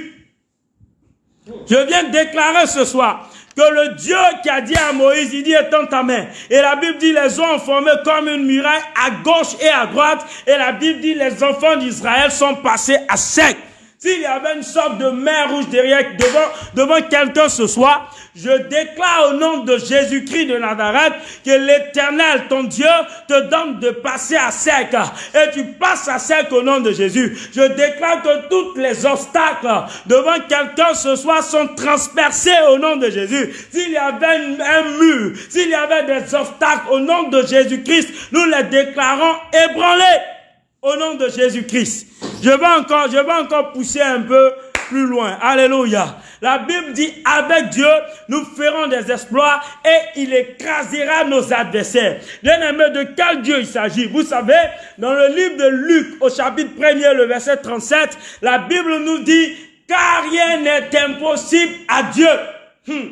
Je viens déclarer ce soir que le Dieu qui a dit à Moïse, il dit étends ta main. Et la Bible dit les eaux ont formé comme une muraille à gauche et à droite. Et la Bible dit les enfants d'Israël sont passés à sec. S'il y avait une sorte de mer rouge derrière, devant, devant quelqu'un ce soir, je déclare au nom de Jésus-Christ de Nazareth que l'éternel, ton Dieu, te donne de passer à sec. Et tu passes à sec au nom de Jésus. Je déclare que tous les obstacles devant quelqu'un ce soir sont transpercés au nom de Jésus. S'il y avait un mur, s'il y avait des obstacles au nom de Jésus-Christ, nous les déclarons ébranlés au nom de Jésus-Christ. Je vais encore, je vais encore pousser un peu plus loin. Alléluia. La Bible dit, avec Dieu, nous ferons des exploits et il écrasera nos adversaires. Bien aimé, de quel Dieu il s'agit? Vous savez, dans le livre de Luc, au chapitre 1er, le verset 37, la Bible nous dit, car rien n'est impossible à Dieu. Hmm.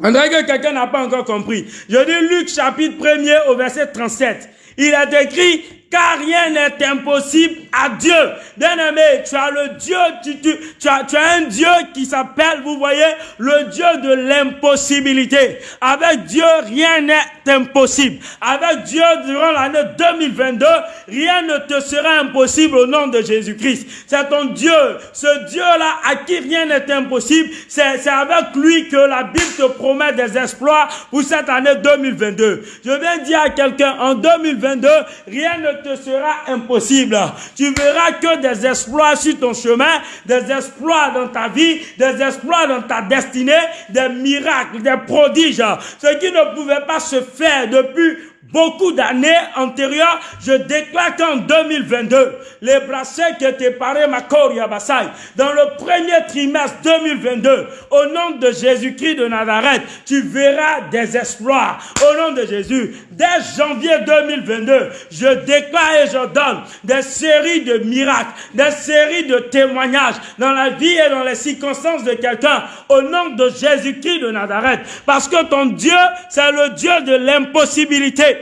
On dirait que quelqu'un n'a pas encore compris. Je dis Luc chapitre 1er au verset 37. Il a écrit, car rien n'est impossible à Dieu. Bien-aimé, tu as le Dieu, tu, tu, as, tu as un Dieu qui s'appelle, vous voyez, le Dieu de l'impossibilité. Avec Dieu, rien n'est impossible. Avec Dieu, durant l'année 2022, rien ne te sera impossible au nom de Jésus-Christ. C'est ton Dieu, ce Dieu-là à qui rien n'est impossible. C'est avec lui que la Bible te promet des exploits pour cette année 2022. Je viens dire à quelqu'un, en 2022, rien ne sera impossible. Tu verras que des exploits sur ton chemin, des exploits dans ta vie, des exploits dans ta destinée, des miracles, des prodiges. Ce qui ne pouvait pas se faire depuis beaucoup d'années antérieures, je déclare qu'en 2022, les bracelets qui étaient parés Makor Yabassai, dans le premier trimestre 2022, au nom de Jésus-Christ de Nazareth, tu verras des exploits. Au nom de Jésus, dès janvier 2022, je déclare et je donne des séries de miracles, des séries de témoignages dans la vie et dans les circonstances de quelqu'un, au nom de Jésus-Christ de Nazareth. Parce que ton Dieu, c'est le Dieu de l'impossibilité.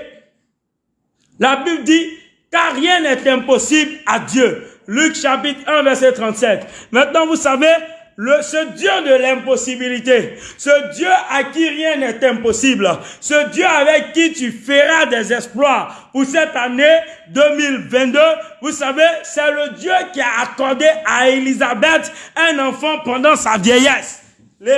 La Bible dit, car rien n'est impossible à Dieu. Luc chapitre 1, verset 37. Maintenant, vous savez, le, ce Dieu de l'impossibilité, ce Dieu à qui rien n'est impossible, ce Dieu avec qui tu feras des exploits pour cette année 2022, vous savez, c'est le Dieu qui a accordé à Élisabeth un enfant pendant sa vieillesse. Je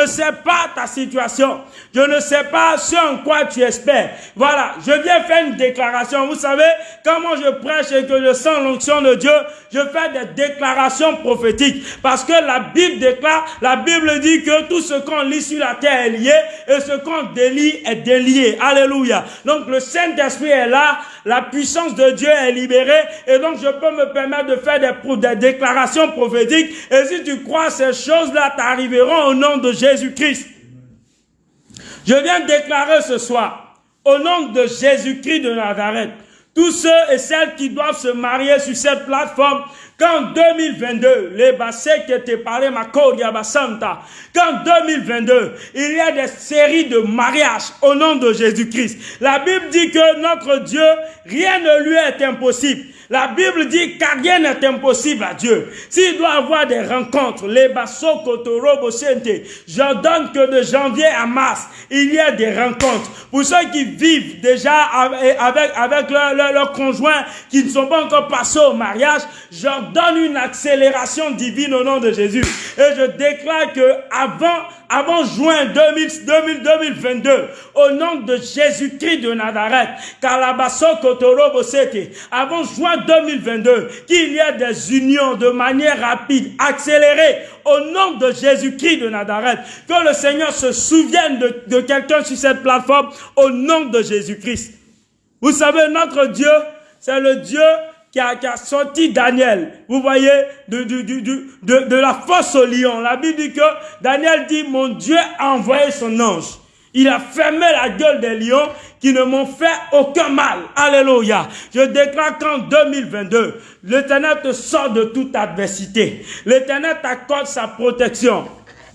ne sais pas ta situation. Je ne sais pas ce en quoi tu espères. Voilà, je viens faire une déclaration. Vous savez, comment je prêche et que je sens l'onction de Dieu, je fais des déclarations prophétiques. Parce que la Bible déclare, la Bible dit que tout ce qu'on lit sur la terre est lié et ce qu'on délie est délié. Alléluia. Donc le Saint-Esprit est là, la puissance de Dieu est libérée et donc je peux me permettre de faire des, des déclarations prophétiques et si tu crois ces choses-là t'arriveront au nom de Jésus-Christ. Je viens déclarer ce soir, au nom de Jésus-Christ de Nazareth, tous ceux et celles qui doivent se marier sur cette plateforme, qu'en 2022, les bassets qui étaient parlé ma Santa, qu'en 2022, il y a des séries de mariages au nom de Jésus-Christ. La Bible dit que notre Dieu, rien ne lui est impossible. La Bible dit car rien n'est impossible à Dieu. S'il doit avoir des rencontres, les basso kotoro j'ordonne que de janvier à mars, il y a des rencontres. Pour ceux qui vivent déjà avec, avec leur, leur, conjoint, qui ne sont pas encore passés au mariage, j'ordonne une accélération divine au nom de Jésus. Et je déclare que avant avant juin 2000, 2022, au nom de Jésus-Christ de Nazareth, avant juin 2022, qu'il y ait des unions de manière rapide, accélérée, au nom de Jésus-Christ de Nazareth, que le Seigneur se souvienne de, quelqu'un sur cette plateforme, au nom de Jésus-Christ. Vous savez, notre Dieu, c'est le Dieu qui a, sorti Daniel, vous voyez, de, de, de, de, la fosse au lion. La Bible dit que Daniel dit, mon Dieu a envoyé son ange. Il a fermé la gueule des lions qui ne m'ont fait aucun mal. Alléluia. Je déclare qu'en 2022, l'Éternel te sort de toute adversité. L'Éternel t'accorde sa protection.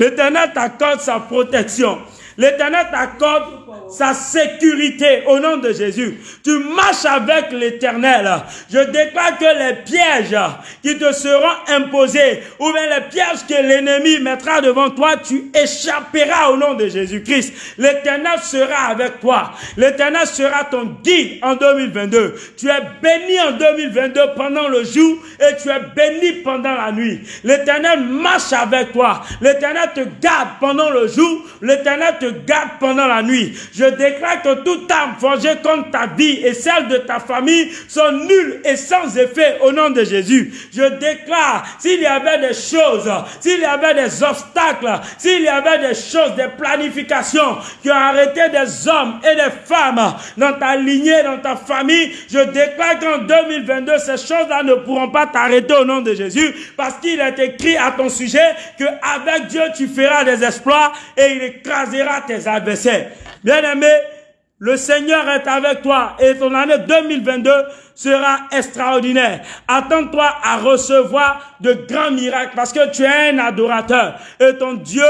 L'Éternel t'accorde sa protection. L'Éternel t'accorde sa sécurité au nom de Jésus. Tu marches avec l'Éternel. Je déclare que les pièges qui te seront imposés ou bien les pièges que l'ennemi mettra devant toi, tu échapperas au nom de Jésus-Christ. L'Éternel sera avec toi. L'Éternel sera ton guide en 2022. Tu es béni en 2022 pendant le jour et tu es béni pendant la nuit. L'Éternel marche avec toi. L'Éternel te garde pendant le jour. L'Éternel te garde pendant la nuit. Je déclare que toute arme forgée contre ta vie et celle de ta famille sont nulles et sans effet au nom de Jésus. Je déclare, s'il y avait des choses, s'il y avait des obstacles, s'il y avait des choses, des planifications qui ont arrêté des hommes et des femmes dans ta lignée, dans ta famille, je déclare qu'en 2022, ces choses-là ne pourront pas t'arrêter au nom de Jésus parce qu'il est écrit à ton sujet que avec Dieu tu feras des exploits et il écrasera tes adversaires. Bien-aimé, le Seigneur est avec toi et ton année 2022 sera extraordinaire. Attends-toi à recevoir de grands miracles parce que tu es un adorateur et ton Dieu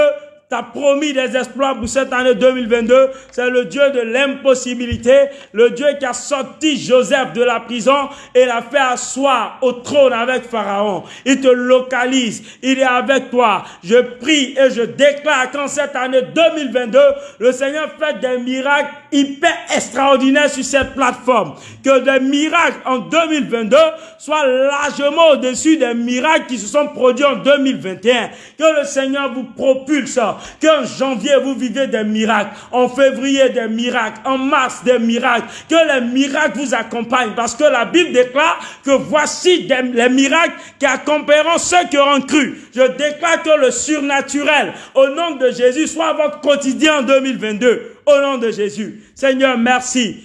t'a promis des exploits pour cette année 2022. C'est le Dieu de l'impossibilité, le Dieu qui a sorti Joseph de la prison et l'a fait asseoir au trône avec Pharaon. Il te localise, il est avec toi. Je prie et je déclare qu'en cette année 2022, le Seigneur fait des miracles hyper extraordinaires sur cette plateforme. Que des miracles en 2022 soient largement au-dessus des miracles qui se sont produits en 2021. Que le Seigneur vous propulse Qu'en janvier, vous vivez des miracles. En février, des miracles. En mars, des miracles. Que les miracles vous accompagnent. Parce que la Bible déclare que voici les miracles qui accompagneront ceux qui auront cru. Je déclare que le surnaturel, au nom de Jésus, soit votre quotidien en 2022. Au nom de Jésus. Seigneur, merci.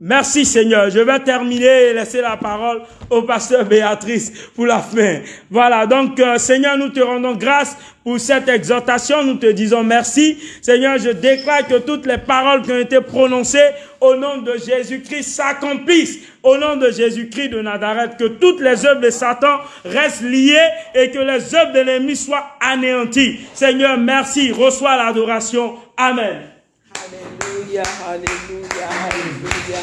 Merci Seigneur. Je vais terminer et laisser la parole au pasteur Béatrice pour la fin. Voilà, donc euh, Seigneur, nous te rendons grâce pour cette exhortation. Nous te disons merci. Seigneur, je déclare que toutes les paroles qui ont été prononcées au nom de Jésus-Christ s'accomplissent. Au nom de Jésus-Christ de Nazareth, que toutes les œuvres de Satan restent liées et que les œuvres de l'ennemi soient anéanties. Seigneur, merci. Reçois l'adoration. Amen. Alléluia, Alléluia, Alléluia,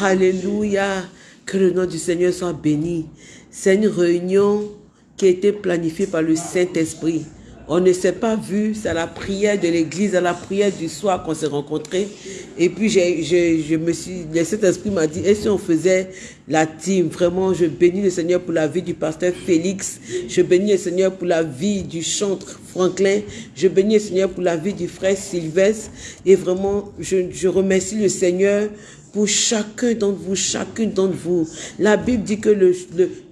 Alléluia. Que le nom du Seigneur soit béni. C'est une réunion qui a été planifiée par le Saint-Esprit. On ne s'est pas vu, c'est à la prière de l'église, à la prière du soir qu'on s'est rencontrés. Et puis, je, me suis, le Saint-Esprit m'a dit, et si on faisait la team, vraiment, je bénis le Seigneur pour la vie du pasteur Félix. Je bénis le Seigneur pour la vie du chantre Franklin. Je bénis le Seigneur pour la vie du frère Sylvestre. Et vraiment, je, je remercie le Seigneur pour chacun d'entre vous, chacune d'entre vous. La Bible dit que le,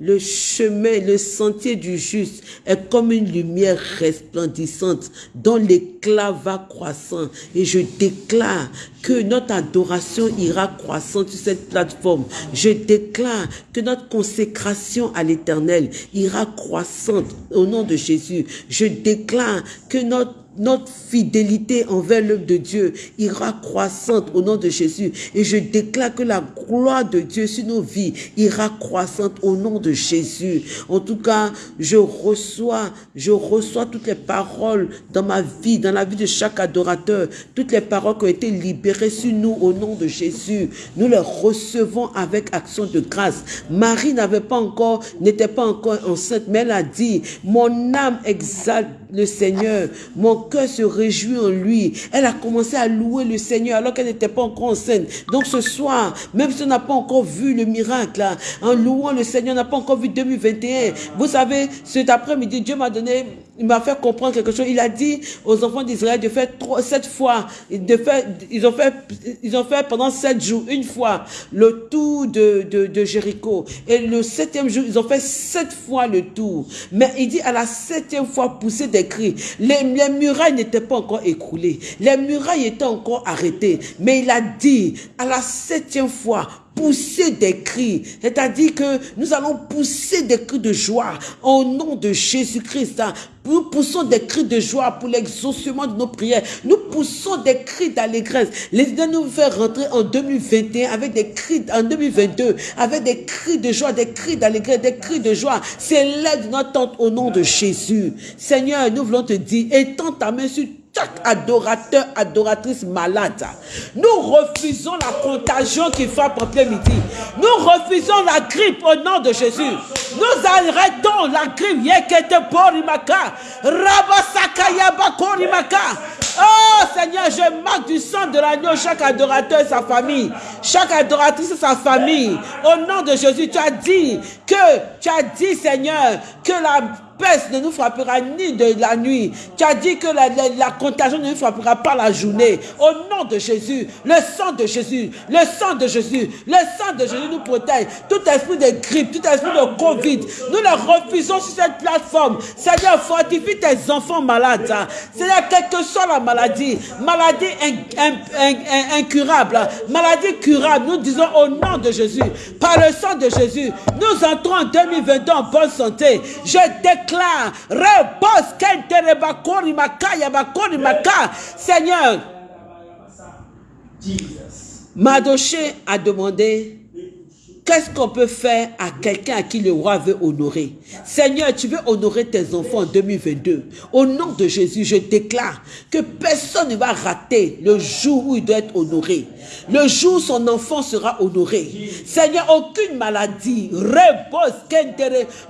le, chemin, le sentier du juste est comme une lumière resplendissante dont l'éclat va croissant. Et je déclare que notre adoration ira croissant sur cette plateforme. Je déclare que notre consécration à l'éternel ira croissante au nom de Jésus. Je déclare que notre notre fidélité envers l'œuvre de Dieu ira croissante au nom de Jésus. Et je déclare que la gloire de Dieu sur nos vies ira croissante au nom de Jésus. En tout cas, je reçois, je reçois toutes les paroles dans ma vie, dans la vie de chaque adorateur, toutes les paroles qui ont été libérées sur nous au nom de Jésus. Nous les recevons avec action de grâce. Marie n'avait pas encore, n'était pas encore enceinte, mais elle a dit, mon âme exalte le Seigneur, mon cœur se réjouit en lui. Elle a commencé à louer le Seigneur alors qu'elle n'était pas encore enceinte. Donc ce soir, même si on n'a pas encore vu le miracle, hein, en louant le Seigneur, on n'a pas encore vu 2021. Vous savez, cet après-midi, Dieu m'a donné, il m'a fait comprendre quelque chose. Il a dit aux enfants d'Israël de faire trois, sept fois, de faire, ils ont fait, ils ont fait pendant sept jours, une fois, le tour de, de, de Jéricho. Et le septième jour, ils ont fait sept fois le tour. Mais il dit à la septième fois, pousser des cris. Les, les murailles n'étaient pas encore écroulées. Les murailles étaient encore arrêtées. Mais il a dit, à la septième fois, pousser des cris. C'est-à-dire que nous allons pousser des cris de joie au nom de Jésus-Christ. Nous poussons des cris de joie pour l'exaucement de nos prières. Nous poussons des cris d'allégresse. Les idées nous faire rentrer en 2021 avec des cris, en 2022, avec des cris de joie, des cris d'allégresse, des cris de joie. C'est l'aide de notre tente au nom de Jésus. Seigneur, nous voulons te dire, étends ta main sur chaque adorateur, adoratrice malade. Nous refusons la contagion qui frappe en plein midi. Nous refusons la grippe au nom de Jésus. Nous arrêtons la grippe. Yekete. Oh Seigneur, je marque du sang de l'agneau chaque adorateur et sa famille, chaque adoratrice et sa famille. Au nom de Jésus, tu as dit que, tu as dit Seigneur, que la peste ne nous frappera ni de la nuit. Tu as dit que la, contagion ne nous frappera pas la journée. Au nom de Jésus, le sang de Jésus, le sang de Jésus, le sang de Jésus nous protège. Tout esprit de grippe, tout esprit de Covid, nous le refusons sur cette plateforme. Seigneur, fortifie tes enfants malades. Seigneur, quelle que soit la maladie, maladie in- in- in- in- incurable, maladie curable, nous disons au nom de Jésus, par le sang de Jésus, nous entrons en 2022 en bonne santé. Je déclare, repose, kentereba korimaka, yabakorimaka. Seigneur, Madoché a demandé Qu'est-ce qu'on peut faire à quelqu'un à qui le roi veut honorer? Seigneur, tu veux honorer tes enfants en 2022. Au nom de Jésus, je déclare que personne ne va rater le jour où il doit être honoré. Le jour où son enfant sera honoré. Seigneur, aucune maladie, repose.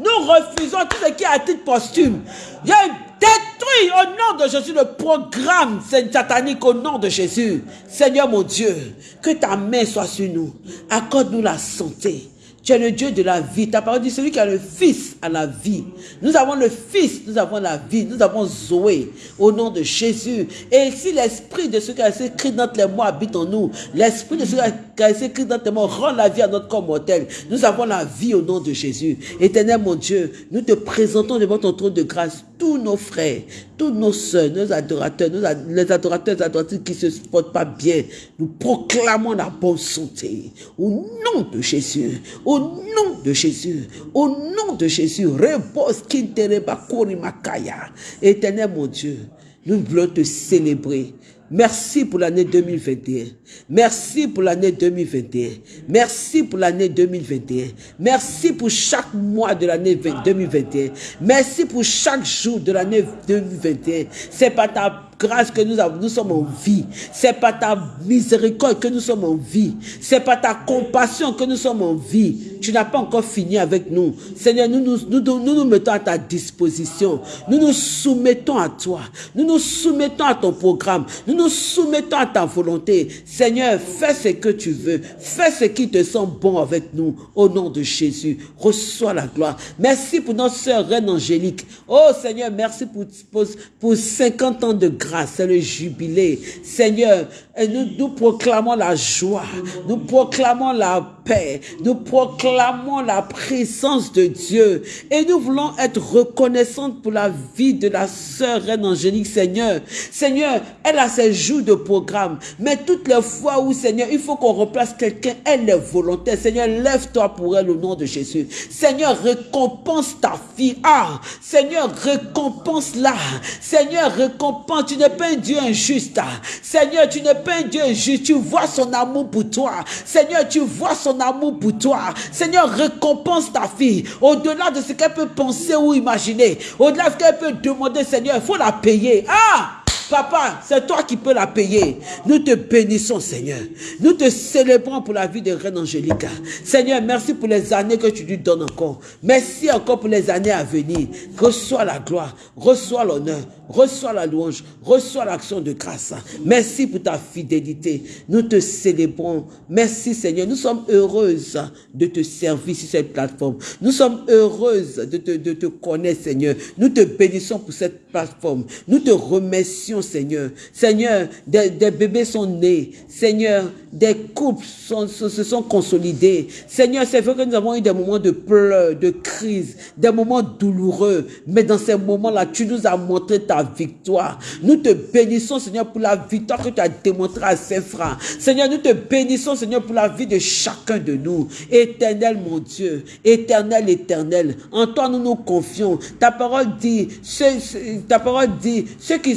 Nous refusons tout ce qui est à titre posthume. Détruis au nom de Jésus le programme satanique au nom de Jésus. Seigneur mon Dieu, que ta main soit sur nous. Accorde-nous la santé. Tu es le Dieu de la vie. Ta parole dit celui qui a le Fils a la vie. Nous avons le Fils, nous avons la vie, nous avons Zoé au nom de Jésus. Et si l'esprit de ce qui a écrit dans les mots habite en nous, l'esprit de ce qui a écrit dans tes mots rend la vie à notre corps mortel. Nous avons la vie au nom de Jésus. Éternel mon Dieu, nous te présentons devant ton trône de grâce tous nos frères, tous nos soeurs, nos adorateurs, nos les adorateurs et adoratrices qui se portent pas bien. Nous proclamons la bonne santé. Au nom de Jésus, au nom de Jésus, au nom de Jésus, repose kintereba makaya. Éternel mon Dieu, nous voulons te célébrer. Merci pour l'année 2021. Merci pour l'année 2021. Merci pour l'année 2021. Merci pour chaque mois de l'année 20 2021. Merci pour chaque jour de l'année 2021. C'est pas ta grâce que nous avons, nous sommes en vie. C'est pas ta miséricorde que nous sommes en vie. C'est pas ta compassion que nous sommes en vie. Tu n'as pas encore fini avec nous. Seigneur, nous nous, nous, nous, nous nous mettons à ta disposition. Nous nous soumettons à toi. Nous nous soumettons à ton programme. Nous nous soumettons à ta volonté. Seigneur, fais ce que tu veux. Fais ce qui te semble bon avec nous. Au nom de Jésus, reçois la gloire. Merci pour notre sœur Reine Angélique. Oh Seigneur, merci pour, pour, pour 50 ans de grâce. C'est le jubilé. Seigneur, nous, nous proclamons la joie. Nous proclamons la paix. Nous proclamons la présence de Dieu. Et nous voulons être reconnaissantes pour la vie de la sœur Reine Angélique, Seigneur. Seigneur, elle a ses jours de programme. Mais toutes les fois où, Seigneur, il faut qu'on replace quelqu'un, elle est volontaire. Seigneur, lève-toi pour elle au nom de Jésus. Seigneur, récompense ta fille. Ah, Seigneur, récompense-la. Seigneur, récompense. Tu n'es pas un Dieu injuste. Seigneur, tu n'es pas un Dieu injuste. Tu vois son amour pour toi. Seigneur, tu vois son amour pour toi. Seigneur, récompense ta fille. Au-delà de ce qu'elle peut penser ou imaginer. Au-delà de ce qu'elle peut demander, Seigneur, il faut la payer. Ah! Papa, c'est toi qui peux la payer. Nous te bénissons, Seigneur. Nous te célébrons pour la vie de Reine Angélica. Seigneur, merci pour les années que tu lui donnes encore. Merci encore pour les années à venir. Reçois la gloire, reçois l'honneur, reçois la louange, reçois l'action de grâce. Merci pour ta fidélité. Nous te célébrons. Merci, Seigneur. Nous sommes heureuses de te servir sur cette plateforme. Nous sommes heureuses de te, de te connaître, Seigneur. Nous te bénissons pour cette plateforme. Nous te remercions Seigneur. Seigneur, des, bébés sont nés. Seigneur, des couples se, sont consolidés. Seigneur, c'est vrai que nous avons eu des moments de pleurs, de crise, des moments douloureux. Mais dans ces moments-là, tu nous as montré ta victoire. Nous te bénissons, Seigneur, pour la victoire que tu as démontrée à ses frères. Seigneur, nous te bénissons, Seigneur, pour la vie de chacun de nous. Éternel, mon Dieu. Éternel, éternel. En toi, nous nous confions. Ta parole dit, ta parole dit, ceux qui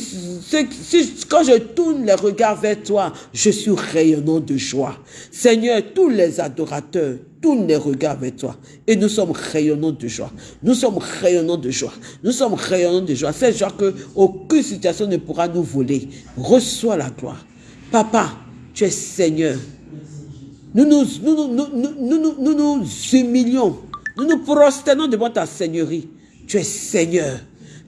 quand je tourne les regards vers toi, je suis rayonnant de joie. Seigneur, tous les adorateurs tournent les regards vers toi. Et nous sommes rayonnants de joie. Nous sommes rayonnants de joie. Nous sommes rayonnants de joie. C'est joie que aucune situation ne pourra nous voler. Reçois la gloire. Papa, tu es Seigneur. Nous nous, nous, nous, nous, nous, nous humilions. Nous nous prosternons devant ta Seigneurie. Tu es Seigneur.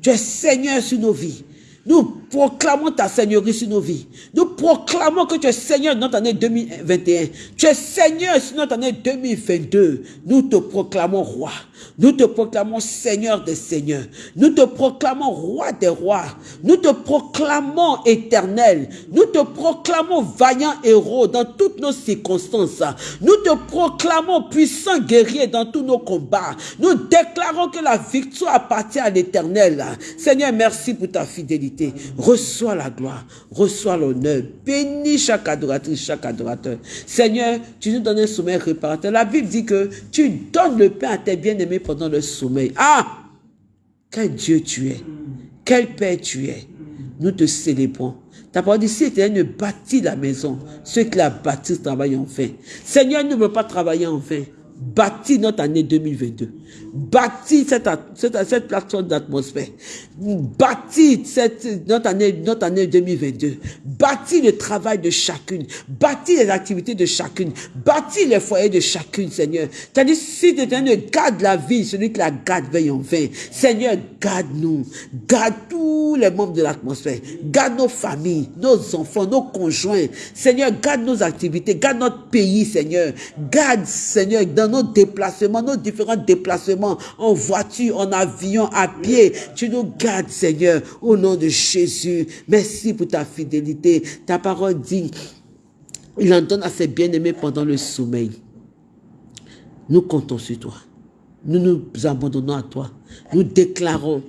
Tu es Seigneur sur nos vies. Nous proclamons ta Seigneurie sur nos vies. Nous proclamons que tu es Seigneur dans notre année 2021. Tu es Seigneur sur notre année 2022. Nous te proclamons roi. Nous te proclamons Seigneur des Seigneurs. Nous te proclamons roi des rois. Nous te proclamons éternel. Nous te proclamons vaillant héros dans toutes nos circonstances. Nous te proclamons puissant guerrier dans tous nos combats. Nous déclarons que la victoire appartient à l'éternel. Seigneur, merci pour ta fidélité. Reçois la gloire. Reçois l'honneur. Bénis chaque adoratrice, chaque adorateur. Seigneur, tu nous donnes un sommeil réparateur. La Bible dit que tu donnes le pain à tes bien-aimés pendant le sommeil. Ah! Quel Dieu tu es. Quel Père tu es. Nous te célébrons. Ta parole dit, si ne bâtit la maison, ceux qui la bâtissent travaillent en vain. Seigneur ne veut pas travailler en vain. Bâtis notre année 2022. Bâtis cette, cette, cette plateforme d'atmosphère. Bâtis cette, notre, année, notre année 2022. Bâtis le travail de chacune. Bâtis les activités de chacune. Bâtis les foyers de chacune, Seigneur. Dit, si tu garde la vie, celui qui la garde veille en vain. Seigneur, garde-nous. Garde tous les membres de l'atmosphère. Garde nos familles, nos enfants, nos conjoints. Seigneur, garde nos activités. Garde notre pays, Seigneur. Garde, Seigneur, dans nos déplacements, nos différents déplacements, en voiture, en avion, à pied. Tu nous gardes, Seigneur, au nom de Jésus. Merci pour ta fidélité. Ta parole dit, il en donne à ses bien-aimés pendant le sommeil. Nous comptons sur toi. Nous nous abandonnons à toi. Nous déclarons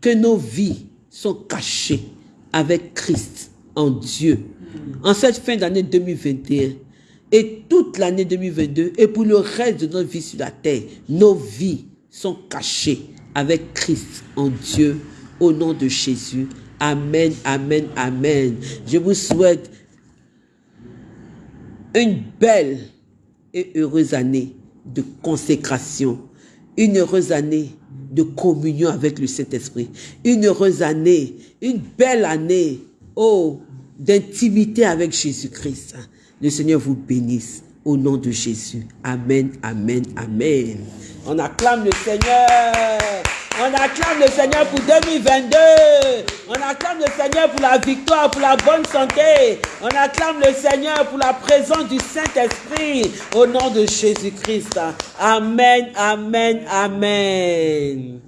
que nos vies sont cachées avec Christ en Dieu. En cette fin d'année 2021, et toute l'année 2022 et pour le reste de notre vie sur la terre, nos vies sont cachées avec Christ en Dieu au nom de Jésus. Amen, amen, amen. Je vous souhaite une belle et heureuse année de consécration, une heureuse année de communion avec le Saint-Esprit, une heureuse année, une belle année, oh, d'intimité avec Jésus-Christ. Le Seigneur vous bénisse au nom de Jésus. Amen, amen, amen. On acclame le Seigneur. On acclame le Seigneur pour 2022. On acclame le Seigneur pour la victoire, pour la bonne santé. On acclame le Seigneur pour la présence du Saint-Esprit au nom de Jésus-Christ. Amen, amen, amen. amen.